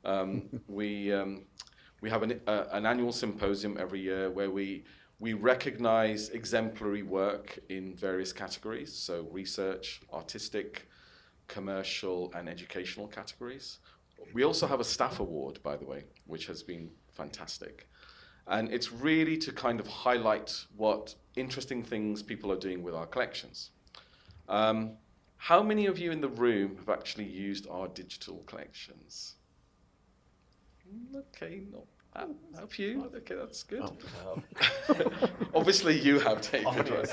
Um, we, um, we have an, uh, an annual symposium every year where we, we recognize exemplary work in various categories, so research, artistic, commercial, and educational categories. We also have a staff award, by the way, which has been fantastic. And it's really to kind of highlight what interesting things people are doing with our collections. Um, how many of you in the room have actually used our digital collections? Mm, Okay, not a a few. Okay, that's good. Obviously, you have, David. right?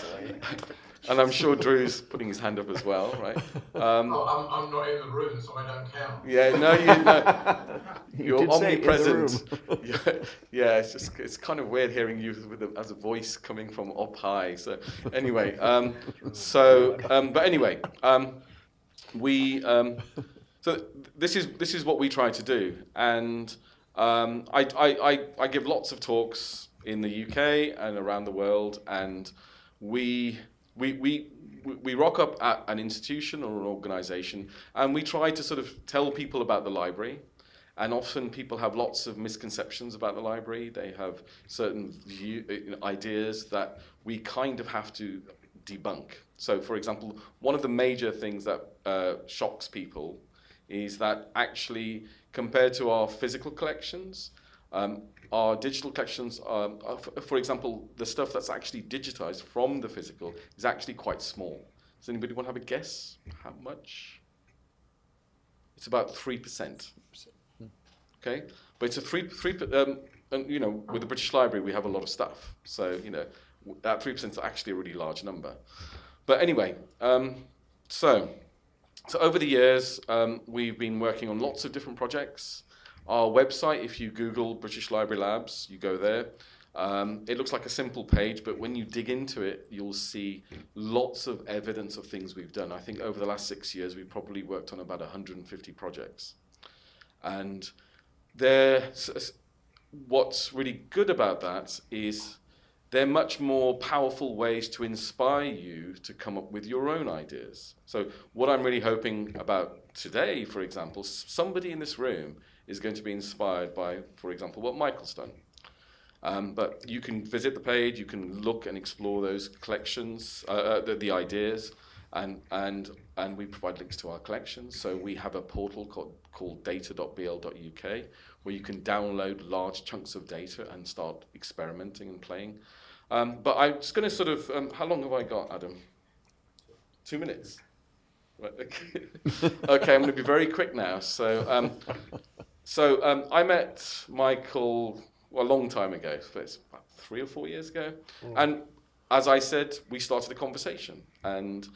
and I'm sure Drew's putting his hand up as well, right? Um, Oh, I'm, I'm not in the room, so I don't count. yeah, no, you know, you're did say in omnipresent. yeah, yeah, it's just it's kind of weird hearing you with a, as a voice coming from up high. So anyway, um, so um, but anyway, um, we um, so this is this is what we try to do, and um, I, I, I I give lots of talks in the UK and around the world, and we we we we rock up at an institution or an organization and we try to sort of tell people about the library. And often people have lots of misconceptions about the library. They have certain view, uh, ideas that we kind of have to debunk. So for example one of the major things that uh, shocks people is that actually compared to our physical collections um, our digital collections, um, are, for example, the stuff that's actually digitized from the physical is actually quite small. Does anybody want to have a guess how much? It's about 3%. Okay? But it's a 3, three per- um, and you know, with the British Library, we have a lot of stuff. So, you know, that 3% is actually a really large number. But anyway, um, so, so over the years, um, we've been working on lots of different projects. Our website, if you Google British Library Labs, you go there. Um, it looks like a simple page, but when you dig into it, you'll see lots of evidence of things we've done. I think over the last six years, we've probably worked on about 150 projects. And there, what's really good about that is they're much more powerful ways to inspire you to come up with your own ideas. So, what I'm really hoping about today, for example, somebody in this room is going to be inspired by, for example, what Michael's done. Um, but you can visit the page, you can look and explore those collections, uh, uh, the, the ideas, and, and, and we provide links to our collections. So we have a portal called, called data.bl.uk where you can download large chunks of data and start experimenting and playing. Um, but I'm just going to sort of, um, how long have I got, Adam? Two minutes. Right, okay. okay, I'm going to be very quick now. So, um, so um, I met Michael well, a long time ago. It's about three or four years ago, and as I said, we started a conversation, and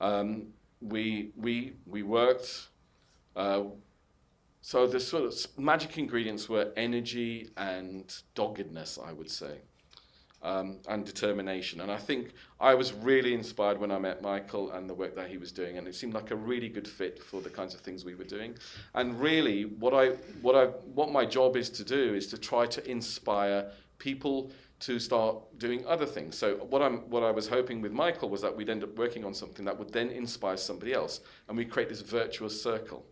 um, we we we worked. Uh, so the sort of magic ingredients were energy and doggedness, I would say, um, and determination. And I think I was really inspired when I met Michael and the work that he was doing, and it seemed like a really good fit for the kinds of things we were doing. And really, what I what I what my job is to do is to try to inspire people to start doing other things. So what I'm what I was hoping with Michael was that we'd end up working on something that would then inspire somebody else, and we create this virtuous circle.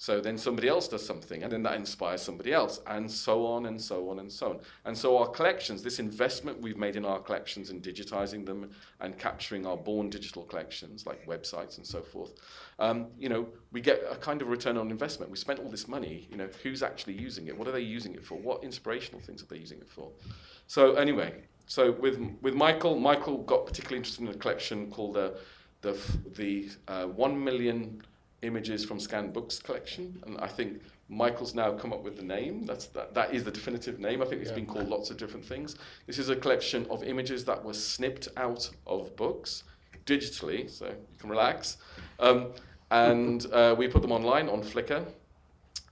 So then somebody else does something, and then that inspires somebody else, and so on and so on and so on. And so our collections, this investment we've made in our collections and digitizing them and capturing our born digital collections, like websites and so forth, um, you know, we get a kind of return on investment. We spent all this money, you know, who's actually using it? What are they using it for? What inspirational things are they using it for? So anyway, so with with Michael, Michael got particularly interested in a collection called the the the uh, one million images from scanned books collection, and I think Michael's now come up with the name. That's that, that is the definitive name. I think it's been called lots of different things. This is a collection of images that were snipped out of books digitally, so you can relax. Um, and uh, we put them online on Flickr.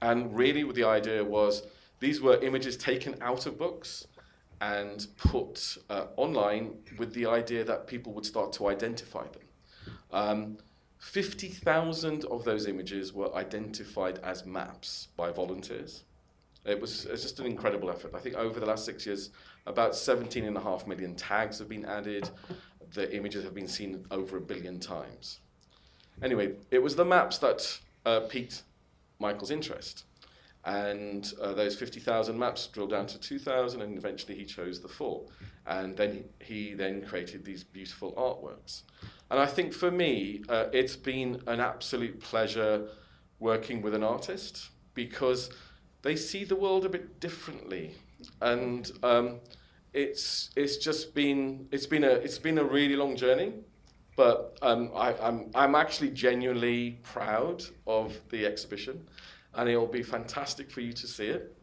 And really, the idea was these were images taken out of books and put uh, online with the idea that people would start to identify them. Um, 50,000 of those images were identified as maps by volunteers. It was it's just an incredible effort. I think over the last six years, about 17.5 million tags have been added. The images have been seen over a billion times. Anyway, it was the maps that uh, piqued Michael's interest. And uh, those 50,000 maps drilled down to 2,000, and eventually he chose the four. And then he, he then created these beautiful artworks. And I think for me, uh, it's been an absolute pleasure working with an artist because they see the world a bit differently. And um, it's, it's just been, it's been, a, it's been a really long journey. But um, I, I'm, I'm actually genuinely proud of the exhibition, and it'll be fantastic for you to see it.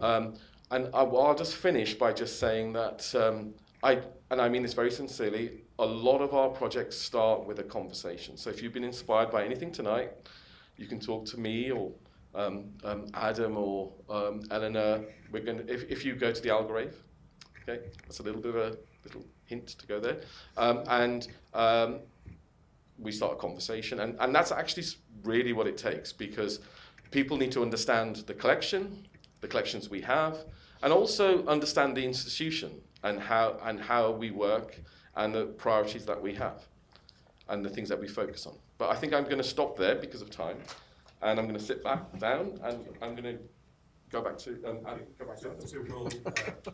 Um, and I, I'll just finish by just saying that um, I, and I mean this very sincerely, a lot of our projects start with a conversation. So if you've been inspired by anything tonight, you can talk to me or um, um, Adam or um, Eleanor. We're going if, if you go to the Algrave, okay, that's a little bit of a little hint to go there, um, and um, we start a conversation, and, and that's actually really what it takes because people need to understand the collection, the collections we have, and also understand the institution and how and how we work and the priorities that we have and the things that we focus on. But I think I'm going to stop there because of time, and I'm going to sit back down and I'm going to go back to um, Adam, go back to So, Adam. so we'll, uh,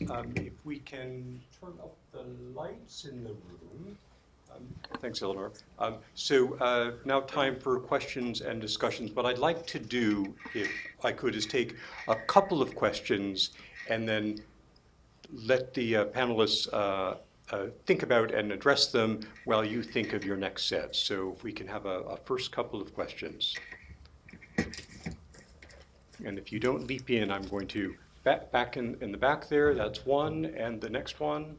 and, um, if we can turn up the lights in the room. Um, Thanks, Eleanor. Um, so, uh, now time for questions and discussions. What I'd like to do, if I could, is take a couple of questions and then let the uh, panelists, uh, uh, think about and address them while you think of your next set. So if we can have a, a first couple of questions. And if you don't leap in, I'm going to back, back in, in the back there, that's one, and the next one.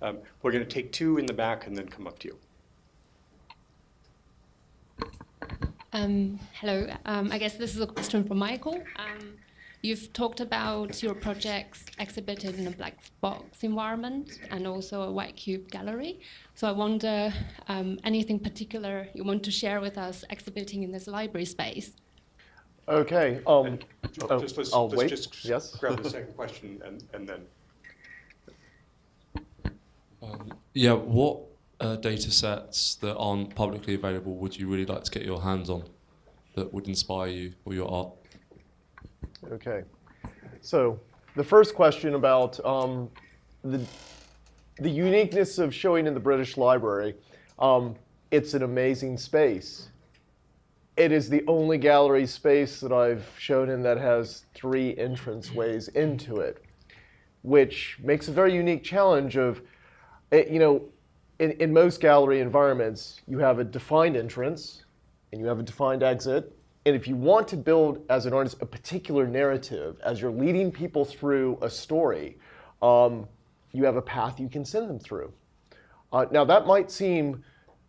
Um, we're gonna take two in the back and then come up to you. Um, hello. Um, I guess this is a question for Michael. Um, you've talked about your projects exhibited in a black box environment and also a white cube gallery. So I wonder um, anything particular you want to share with us exhibiting in this library space? Okay. Um, oh, Just let's, I'll let's wait. just Yes. grab the second question and, and then. Um, yeah, what uh, data sets that aren't publicly available would you really like to get your hands on that would inspire you or your art? Okay. So the first question about um, the, the uniqueness of showing in the British Library. Um, it's an amazing space. It is the only gallery space that I've shown in that has three entrance ways into it, which makes a very unique challenge of, eh, you know, in, in most gallery environments, you have a defined entrance and you have a defined exit. And if you want to build, as an artist, a particular narrative, as you're leading people through a story, um, you have a path you can send them through. Uh, now, that might seem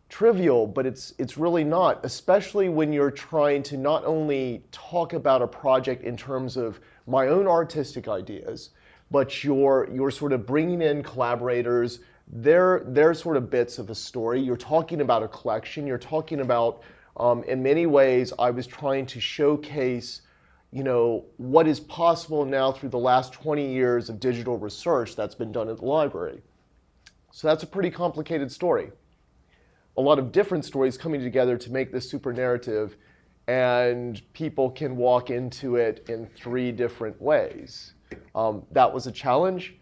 trivial, but it's, it's really not, especially when you're trying to not only talk about a project in terms of my own artistic ideas, but you're, you're sort of bringing in collaborators, they're, they're sort of bits of a story. You're talking about a collection. You're talking about, um, in many ways, I was trying to showcase you know, what is possible now through the last 20 years of digital research that's been done at the library. So that's a pretty complicated story. a lot of different stories coming together to make this super narrative, and people can walk into it in three different ways. Um, that was a challenge.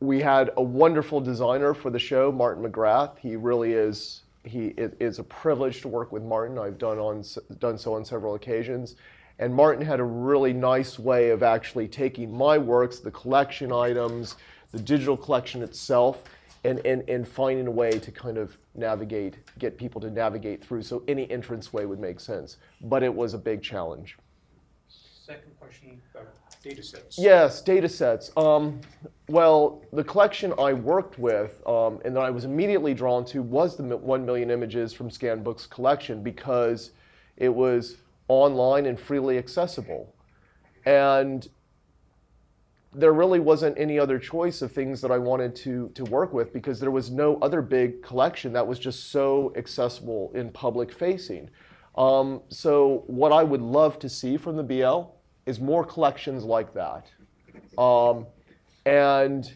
We had a wonderful designer for the show, Martin McGrath. He really is. He it is a privilege to work with Martin. I've done on done so on several occasions. And Martin had a really nice way of actually taking my works, the collection items, the digital collection itself, and, and, and finding a way to kind of navigate, get people to navigate through so any entrance way would make sense. But it was a big challenge. Second question data. Yes, data sets. Um, well, the collection I worked with um, and that I was immediately drawn to was the 1 million images from scanned books collection because it was online and freely accessible. And there really wasn't any other choice of things that I wanted to, to work with because there was no other big collection that was just so accessible in public facing. Um, so what I would love to see from the BL is more collections like that. Um, and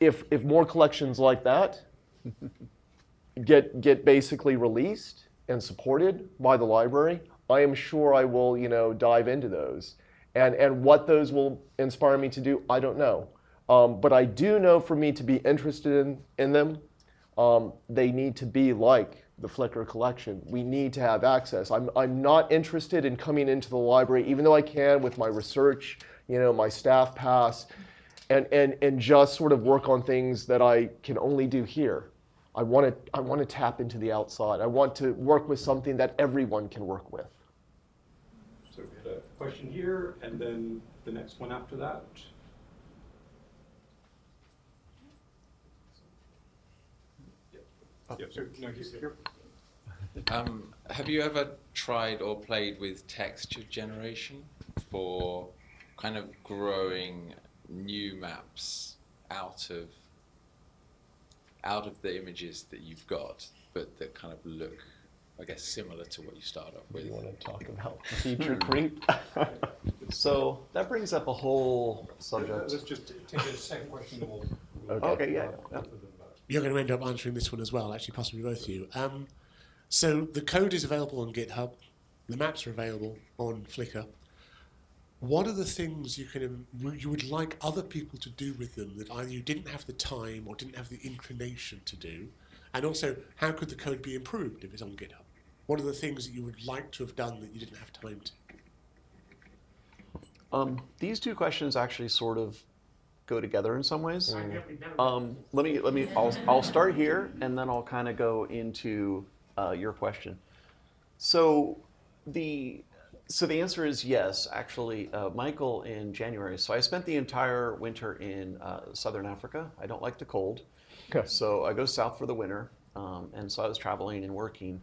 if, if more collections like that get, get basically released and supported by the library, I am sure I will, you know, dive into those. And, and what those will inspire me to do, I don't know. Um, but I do know for me to be interested in, in them, um, they need to be like the Flickr collection. We need to have access. I'm, I'm not interested in coming into the library, even though I can with my research, you know, my staff pass, and, and, and just sort of work on things that I can only do here. I want to I want to tap into the outside. I want to work with something that everyone can work with. So we had a question here, and then the next one after that. Yeah, so, no, he's here. Um, have you ever tried or played with texture generation for kind of growing new maps out of out of the images that you've got, but that kind of look, I guess, similar to what you start off with? You want to talk about feature creep? So that brings up a whole subject. Let's just take the second question and we'll. Okay, yeah. yeah. You're going to end up answering this one as well, actually, possibly both of you. Um, so the code is available on GitHub. The maps are available on Flickr. What are the things you can you would like other people to do with them that either you didn't have the time or didn't have the inclination to do? And also, how could the code be improved if it's on GitHub? What are the things that you would like to have done that you didn't have time to? Um, these two questions actually sort of go together in some ways. Um, let me let me I'll I'll start here and then I'll kind of go into uh, your question. So the so the answer is yes. Actually, uh, Michael in January. So I spent the entire winter in uh, southern Africa. I don't like the cold, Okay. so I go south for the winter. Um, and so I was traveling and working.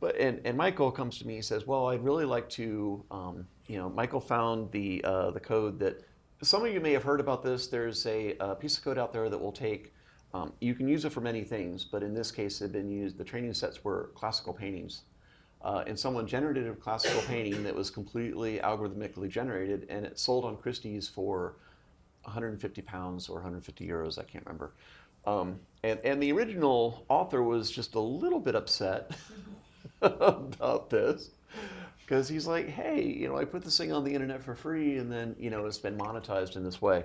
But and, and Michael comes to me and says, "Well, I'd really like to, um, you know." Michael found the uh, the code that some of you may have heard about this. There's a, uh piece of code out there that will take. Um, you can use it for many things, but in this case, it had been used. The training sets were classical paintings, uh, and someone generated a classical painting that was completely algorithmically generated, and it sold on Christie's for 150 pounds or 150 euros. I can't remember. Um, and, and the original author was just a little bit upset about this because he's like, hey, you know, I put this thing on the internet for free and then, you know, it's been monetized in this way.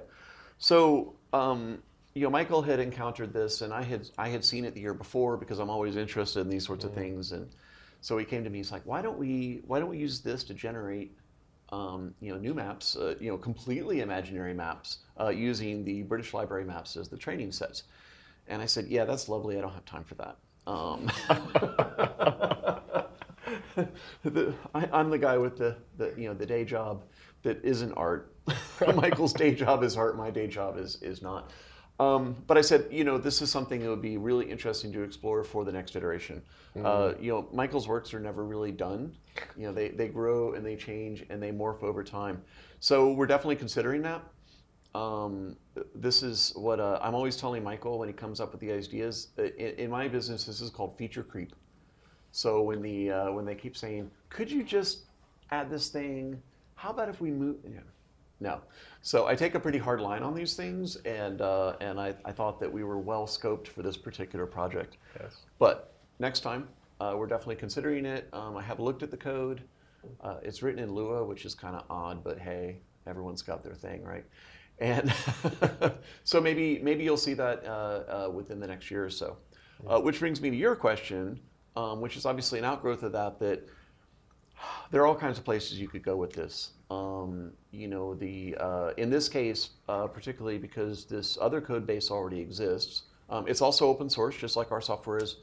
So, um, you know, Michael had encountered this and I had, I had seen it the year before because I'm always interested in these sorts of things. And so he came to me, he's like, why don't we, why don't we use this to generate um, you know, new maps, uh, you know, completely imaginary maps uh, using the British Library maps as the training sets. And I said, yeah, that's lovely. I don't have time for that. Um, the, I, I'm the guy with the, the, you know, the day job that isn't art. Michael's day job is art. My day job is, is not. Um, but I said, you know, this is something that would be really interesting to explore for the next iteration. Uh, you know, Michael's works are never really done. You know, they, they grow and they change and they morph over time. So we're definitely considering that. Um, this is what uh, I'm always telling Michael when he comes up with the ideas. In, in my business, this is called feature creep. So when the uh, when they keep saying, "Could you just add this thing? How about if we move?" Know, No. So I take a pretty hard line on these things, and uh, and I, I thought that we were well scoped for this particular project. Yes. But next time, uh, we're definitely considering it. Um, I have looked at the code. Uh, it's written in Lua, which is kind of odd, but hey, everyone's got their thing, right? And so maybe maybe you'll see that uh, uh, within the next year or so. Uh, which brings me to your question, um, which is obviously an outgrowth of that. That there are all kinds of places you could go with this. Um, you know, the uh, in this case, uh, particularly because this other code base already exists, um, it's also open source, just like our software is.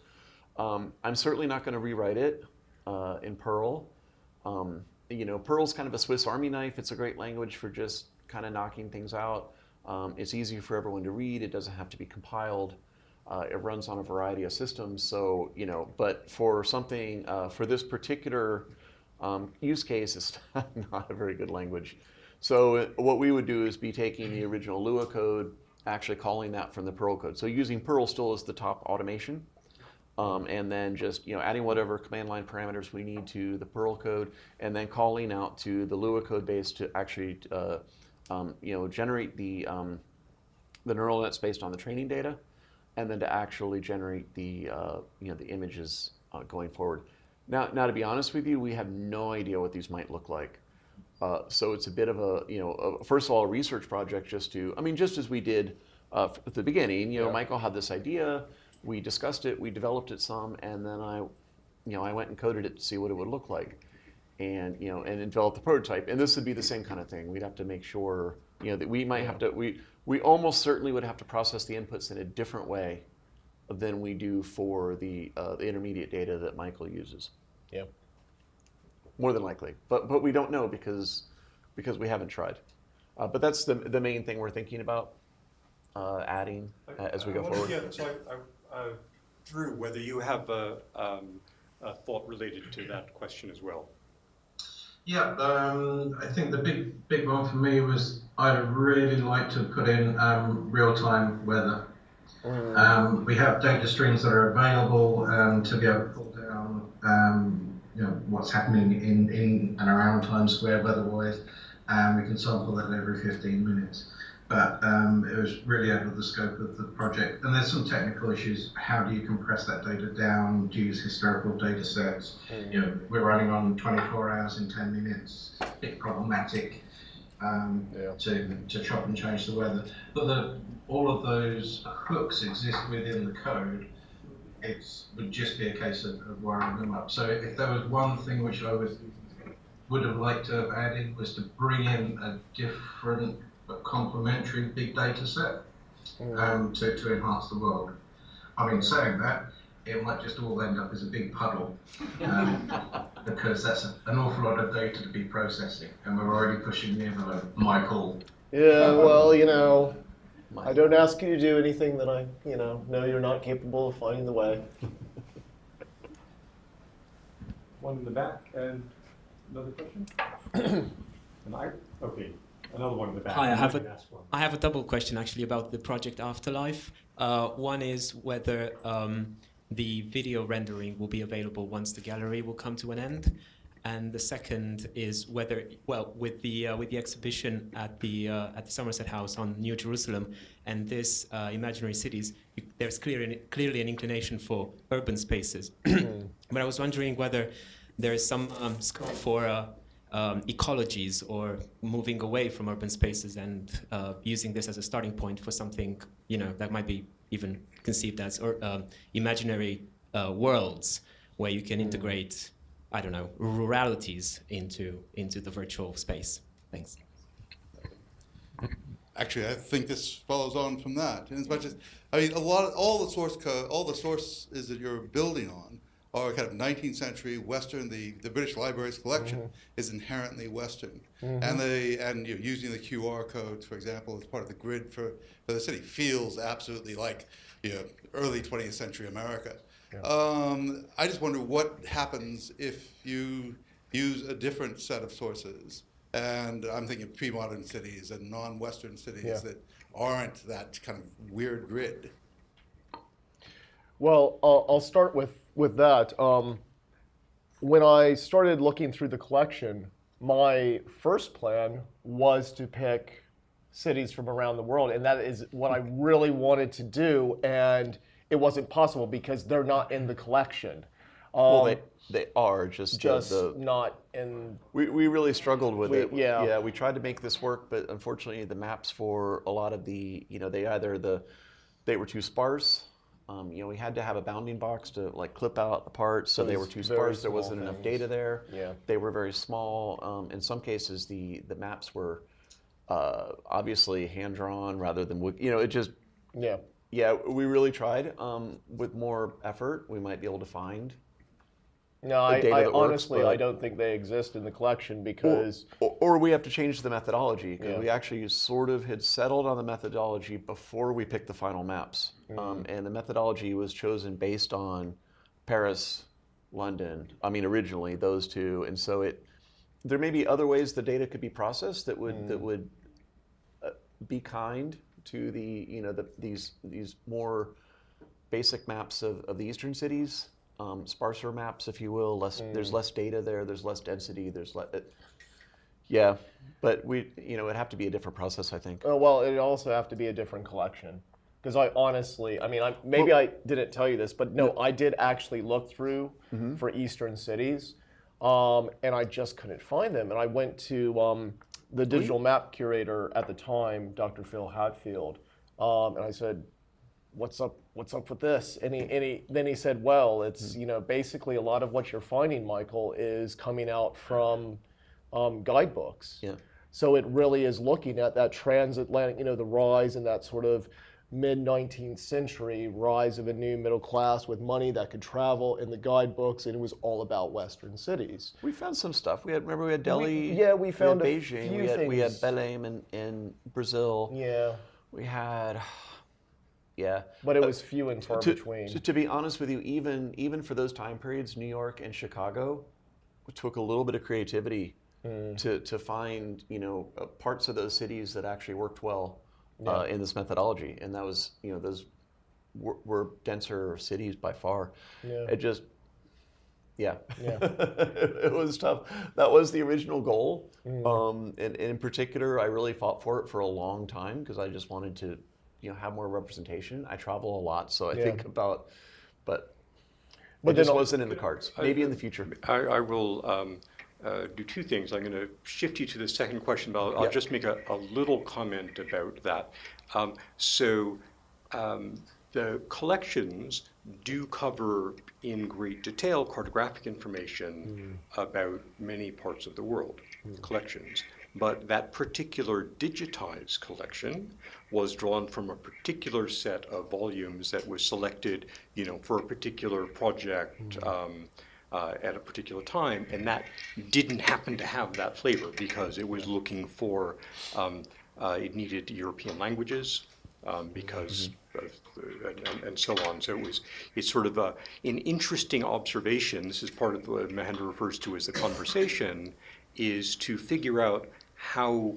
Um, I'm certainly not going to rewrite it uh, in Perl. Um, you know, Perl's kind of a Swiss Army knife. It's a great language for just kind of knocking things out. Um, it's easy for everyone to read. It doesn't have to be compiled. Uh, it runs on a variety of systems. So, you know, but for something, uh, for this particular um, use case, it's not a very good language. So uh, what we would do is be taking the original Lua code, actually calling that from the Perl code. So using Perl still as the top automation. Um, and then just you know adding whatever command line parameters we need to the Perl code, and then calling out to the Lua code base to actually uh, um, you know generate the um, the neural nets based on the training data, and then to actually generate the uh, you know the images uh, going forward. Now, now to be honest with you, we have no idea what these might look like. Uh, so it's a bit of a you know a, first of all a research project just to I mean just as we did uh, at the beginning. You know, Yeah. Michael had this idea we discussed it, we developed it some, and then I, you know, I went and coded it to see what it would look like, and you know, and developed the prototype. And this would be the same kind of thing. We'd have to make sure, you know, that we might have to, we we almost certainly would have to process the inputs in a different way than we do for the uh, the intermediate data that Michael uses. Yeah. More than likely, but but we don't know because because we haven't tried. Uh, but that's the the main thing we're thinking about uh, adding uh, as we go wonder- forward. Yeah, so I, I, uh, Drew, whether you have a, um, a thought related to that question as well. Yeah, um, I think the big big one for me was I'd really like to put in um, real time weather. Um, we have data streams that are available um, to be able to pull down, um, you know, what's happening in, in and around Times Square weather-wise, and we can sample that every 15 minutes. But um, it was really out of the scope of the project, and there's some technical issues. How do you compress that data down? Do you use historical data sets? You know, we're running on 24 hours in 10 minutes. A bit problematic um, Yeah. to, to chop and change the weather. But the, all of those hooks exist within the code. It would just be a case of, of wiring them up. So if there was one thing which I would would have liked to have added was to bring in a different but complementary big data set um, to, to enhance the world. I mean, saying that, it might just all end up as a big puddle um, because that's a, an awful lot of data to be processing, and we're already pushing the envelope. Michael, Yeah, well, you know, I don't ask you to do anything that I, you know, know you're not capable of finding the way. One in the back and another question? And I, okay, another one in the back. Hi, I have You a- one. I have a double question actually about the project Afterlife. Uh, one is whether um, the video rendering will be available once the gallery will come to an end, and the second is whether, well, with the uh, with the exhibition at the uh, at the Somerset House on New Jerusalem and this uh, imaginary cities, you, there's clearly clearly an inclination for urban spaces. but I was wondering whether there is some um, scope for uh, um, ecologies or moving away from urban spaces and uh, using this as a starting point for something you know that might be even conceived as or um, imaginary uh, worlds where you can integrate I don't know ruralities into into the virtual space. Thanks. Actually, I think this follows on from that. In as much as, I mean, a lot, of, all the source code, all the sources that you're building on are kind of 19th century Western. The, the British Library's collection is inherently Western, and they and you know, using the QR codes, for example, as part of the grid for, for the city feels absolutely like you know early 20th century America. Um, I just wonder what happens if you use a different set of sources. And I'm thinking of pre-modern cities and non-Western cities Yeah. that aren't that kind of weird grid. Well, I'll, I'll start with with that. Um, when I started looking through the collection, my first plan was to pick cities from around the world, and that is what I really wanted to do, and it wasn't possible because they're not in the collection. well, Um, they they are just just the, not in. We, we really struggled with We- it. yeah. yeah. We tried to make this work, but unfortunately, the maps for a lot of the, you know, they either the, they were too sparse. Um, you know, we had to have a bounding box to like clip out the parts, so they were too sparse. There wasn't enough data there. Yeah. They were very small. Um, in some cases, the the maps were uh, obviously hand drawn rather than you know it just Yeah. yeah we really tried. Um, with more effort, we might be able to find No, I, I that works, honestly, I don't think they exist in the collection because or, or we have to change the methodology because Yeah. we actually sort of had settled on the methodology before we picked the final maps, Mm. um, and the methodology was chosen based on Paris, London. I mean, originally those two, and so it there may be other ways the data could be processed that would that Mm. would uh, be kind to the you know the, these these more basic maps of, of the eastern cities, um, sparser maps, if you will. Less there's Mm. less data there. There's less density. There's less. yeah, but we you know it'd have to be a different process, I think. Oh, well, it'd also have to be a different collection. Because I honestly, I mean, I, maybe I didn't tell you this, but no, I did actually look through Mhm. for Eastern cities, um, and I just couldn't find them. And I went to um, the digital map curator at the time, Dr. Phil Hatfield, um, and I said, "What's up? What's up with this?" And he, and he then he said, "Well, it's you know basically a lot of what you're finding, Michael, is coming out from um, guidebooks." Yeah. So it really is looking at that transatlantic, you know, the rise and that sort of mid 19th century rise of a new middle class with money that could travel in the guidebooks, and it was all about Western cities. We found some stuff. We had remember we had Delhi. yeah, we found a Beijing. few we had we had. Belém in, in Brazil. Yeah. We had yeah. But it Uh, was few and far to, between. To, to be honest with you, even even for those time periods, New York and Chicago took a little bit of creativity Mm. to, to find you know uh, parts of those cities that actually worked well uh, Yeah. in this methodology, and that was you know those were, were denser cities by far. Yeah. It just yeah, Yeah. it was tough. That was the original goal, Mm. um, and, and in particular, I really fought for it for a long time because I just wanted to, you know, have more representation. I travel a lot, so I Yeah. think about, but, But it just wasn't in the cards. Maybe in the future. I, I will um, uh, do two things. I'm going to shift you to the second question, but I'll, I'll just make a, a little comment about that. Um, so um, the collections do cover in great detail cartographic information about many parts of the world, collections. But that particular digitized collection was drawn from a particular set of volumes that was selected, you know, for a particular project um, uh, at a particular time, and that didn't happen to have that flavor because it was looking for, um, uh, it needed European languages um, because uh, and, and- and so on. So it was, it's sort of a, an interesting observation. This is part of what Mahendra refers to as the conversation, is to figure out how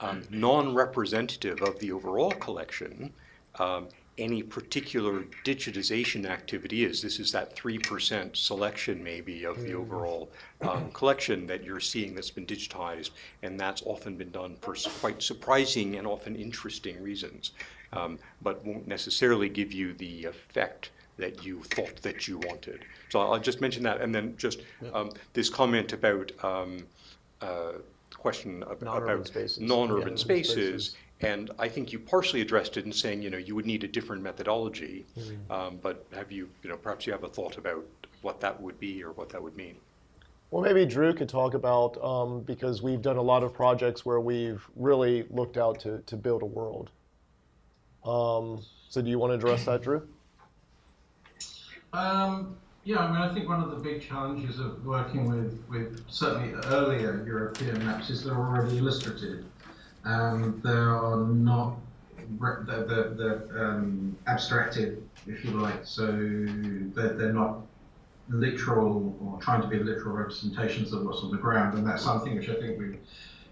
um, non-representative of the overall collection um, any particular digitization activity is. This is that 3% selection maybe of the overall um, collection that you're seeing that's been digitized, and that's often been done for quite surprising and often interesting reasons, um, but won't necessarily give you the effect that you thought that you wanted. So I'll just mention that, and then just um, this comment about um, uh, question ab- Non-urban about spaces. non-urban Yeah. spaces. And I think you partially addressed it in saying, you know, you would need a different methodology. Um, but have you, you know, perhaps you have a thought about what that would be or what that would mean? Well, maybe Drew could talk about, um, because we've done a lot of projects where we've really looked out to, to build a world. Um, so do you want to address that, Drew? Um, yeah, I mean, I think one of the big challenges of working with, with certainly earlier European maps is they're already illustrative. Um, they are not, they're, they're, they're um, abstracted, if you like, so they're, they're not literal or trying to be literal representations of what's on the ground, and that's something which I think we,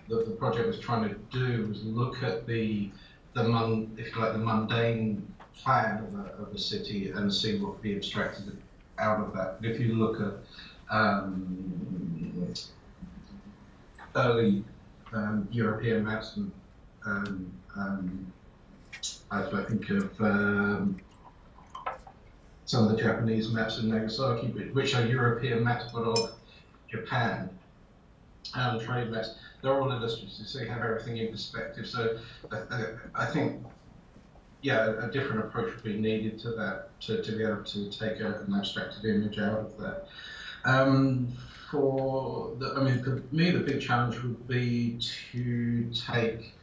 the, the project was trying to do was look at the, the if you like, the mundane plan of a, of a city and see what could be abstracted out of that. If you look at um, early um, European maps, and um, um, I, think of um, some of the Japanese maps in Nagasaki, which- are European maps but of Japan, and trade maps. They're all illustrative, so you have everything in perspective. So I, I, I think, yeah, a, different approach would be needed to that to, to be able to take a, an abstracted image out of that. Um, for the, I mean, for me, the big challenge would be to take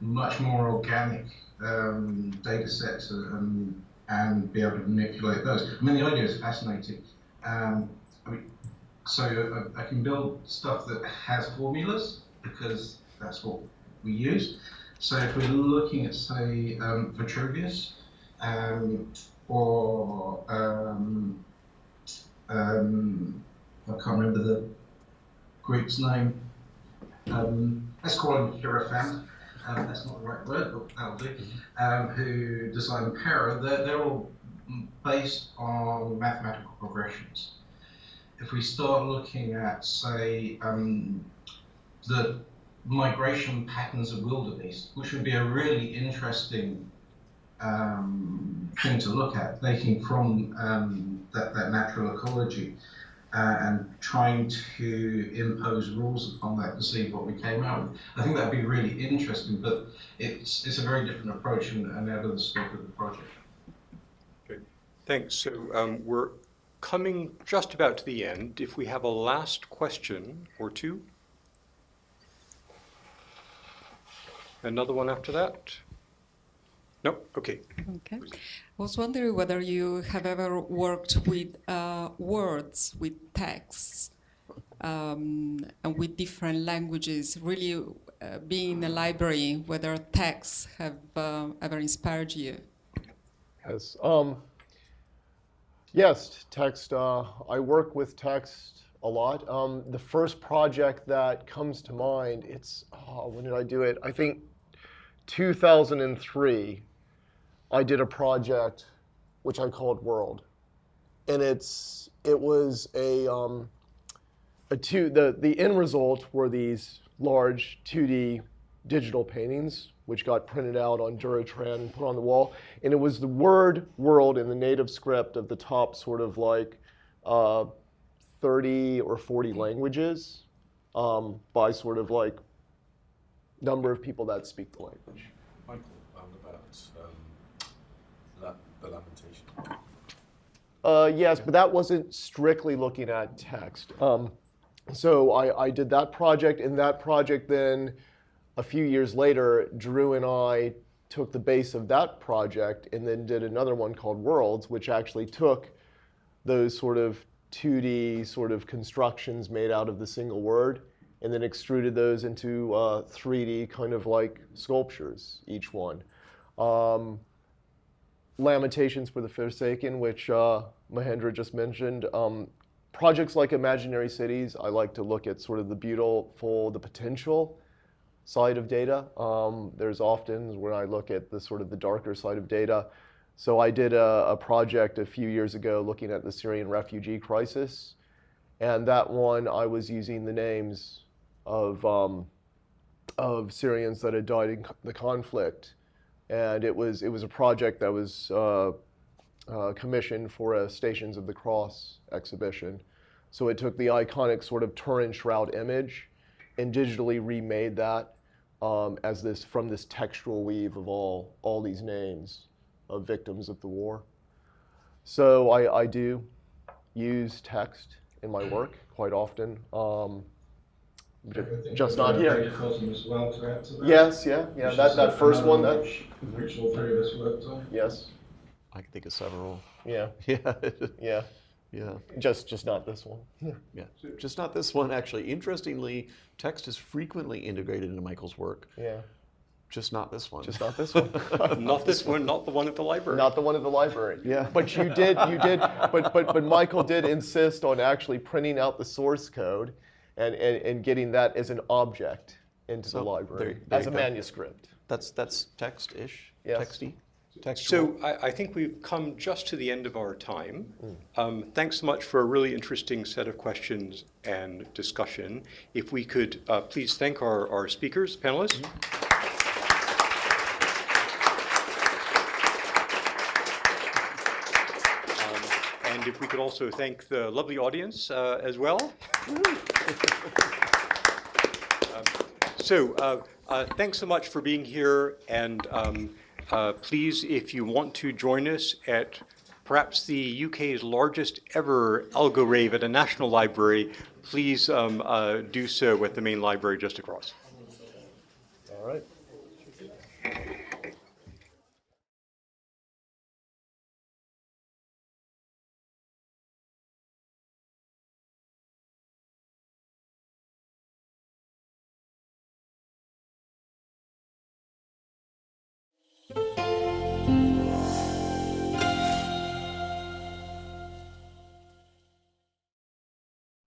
much more organic um, data sets and, and be able to manipulate those. I mean, the idea is fascinating. Um, I mean, so I, I can build stuff that has formulas because that's what we use. So if we're looking at, say, um, Vitruvius um, or um, um, I can't remember the Greek's name. Let's call him Hierophant. Um, that's not the right word, but that'll do. Um, who designed Para? They're, they're all based on mathematical progressions. If we start looking at, say, um, the migration patterns of wildebeest, which would be a really interesting um, thing to look at, taking from um, that, that natural ecology uh, and trying to impose rules upon that to see what we came out with. I think that'd be really interesting, but it's it's a very different approach and, and out of the scope of the project. Thanks. So um, we're coming just about to the end. If we have a last question or two? Another one after that? No? Okay. Okay. I was wondering whether you have ever worked with uh, words, with texts, um, and with different languages, really uh, being in a library, whether texts have uh, ever inspired you. Yes. Um, yes, text. Uh, I work with text a lot. Um, the first project that comes to mind, it's, oh, when did I do it? I think 2003, I did a project which I called World. And it's, it was a, um, a two, the, the end result were these large 2D digital paintings, which got printed out on Duratran and put on the wall. And it was the word world in the native script of the top sort of like uh, 30 or 40 languages um, by sort of like number of people that speak the language. Michael, um, about um, la- the lamentation. Uh, yes, but that wasn't strictly looking at text. Um, so I, I did that project, and that project then, a few years later, Drew and I took the base of that project and then did another one called Worlds, which actually took those sort of 2D sort of constructions made out of the single word and then extruded those into uh, 3D kind of like sculptures, each one. Um, Lamentations for the Forsaken, which uh, Mahendra just mentioned. Um, projects like Imaginary Cities, I like to look at sort of the beautiful, the potential side of data. Um, there's often when I look at the sort of the darker side of data. So I did a, a project a few years ago looking at the Syrian refugee crisis. And that one, I was using the names of, um, of Syrians that had died in the conflict and it was it was a project that was uh, uh, commissioned for a Stations of the Cross exhibition. So it took the iconic sort of Turin shroud image and digitally remade that um, as this from this textual weave of all all these names of victims of the war. So I, I do use text in my work quite often. Um, just not here. Datafossum as well to add to that. Yes, yeah, yeah. Which That, is that first one, that which, which all three of us worked on. yes, I can think of several. yeah, Yeah. yeah. yeah. Just just not this one. Yeah. Yeah. Just not this one, actually. Interestingly, text is frequently integrated into Michael's work. Yeah. Just not this one. Just not this one. Not this one, not the one at the library. Not the one at the library. Yeah. But you did, you did, but, but, but Michael did insist on actually printing out the source code and, and, and getting that as an object into So, the library, there- there as a go. manuscript. That's that's text-ish, Yes. texty. Textual. So I, I think we've come just to the end of our time. Um, thanks so much for a really interesting set of questions and discussion. If we could uh, please thank our, our speakers, panelists. Um, And if we could also thank the lovely audience uh, as well. Um, So, uh, uh, thanks so much for being here, and um, uh, please, if you want to join us at perhaps the UK's largest ever algo rave at a national library, please um, uh, do so at the main library just across. All right.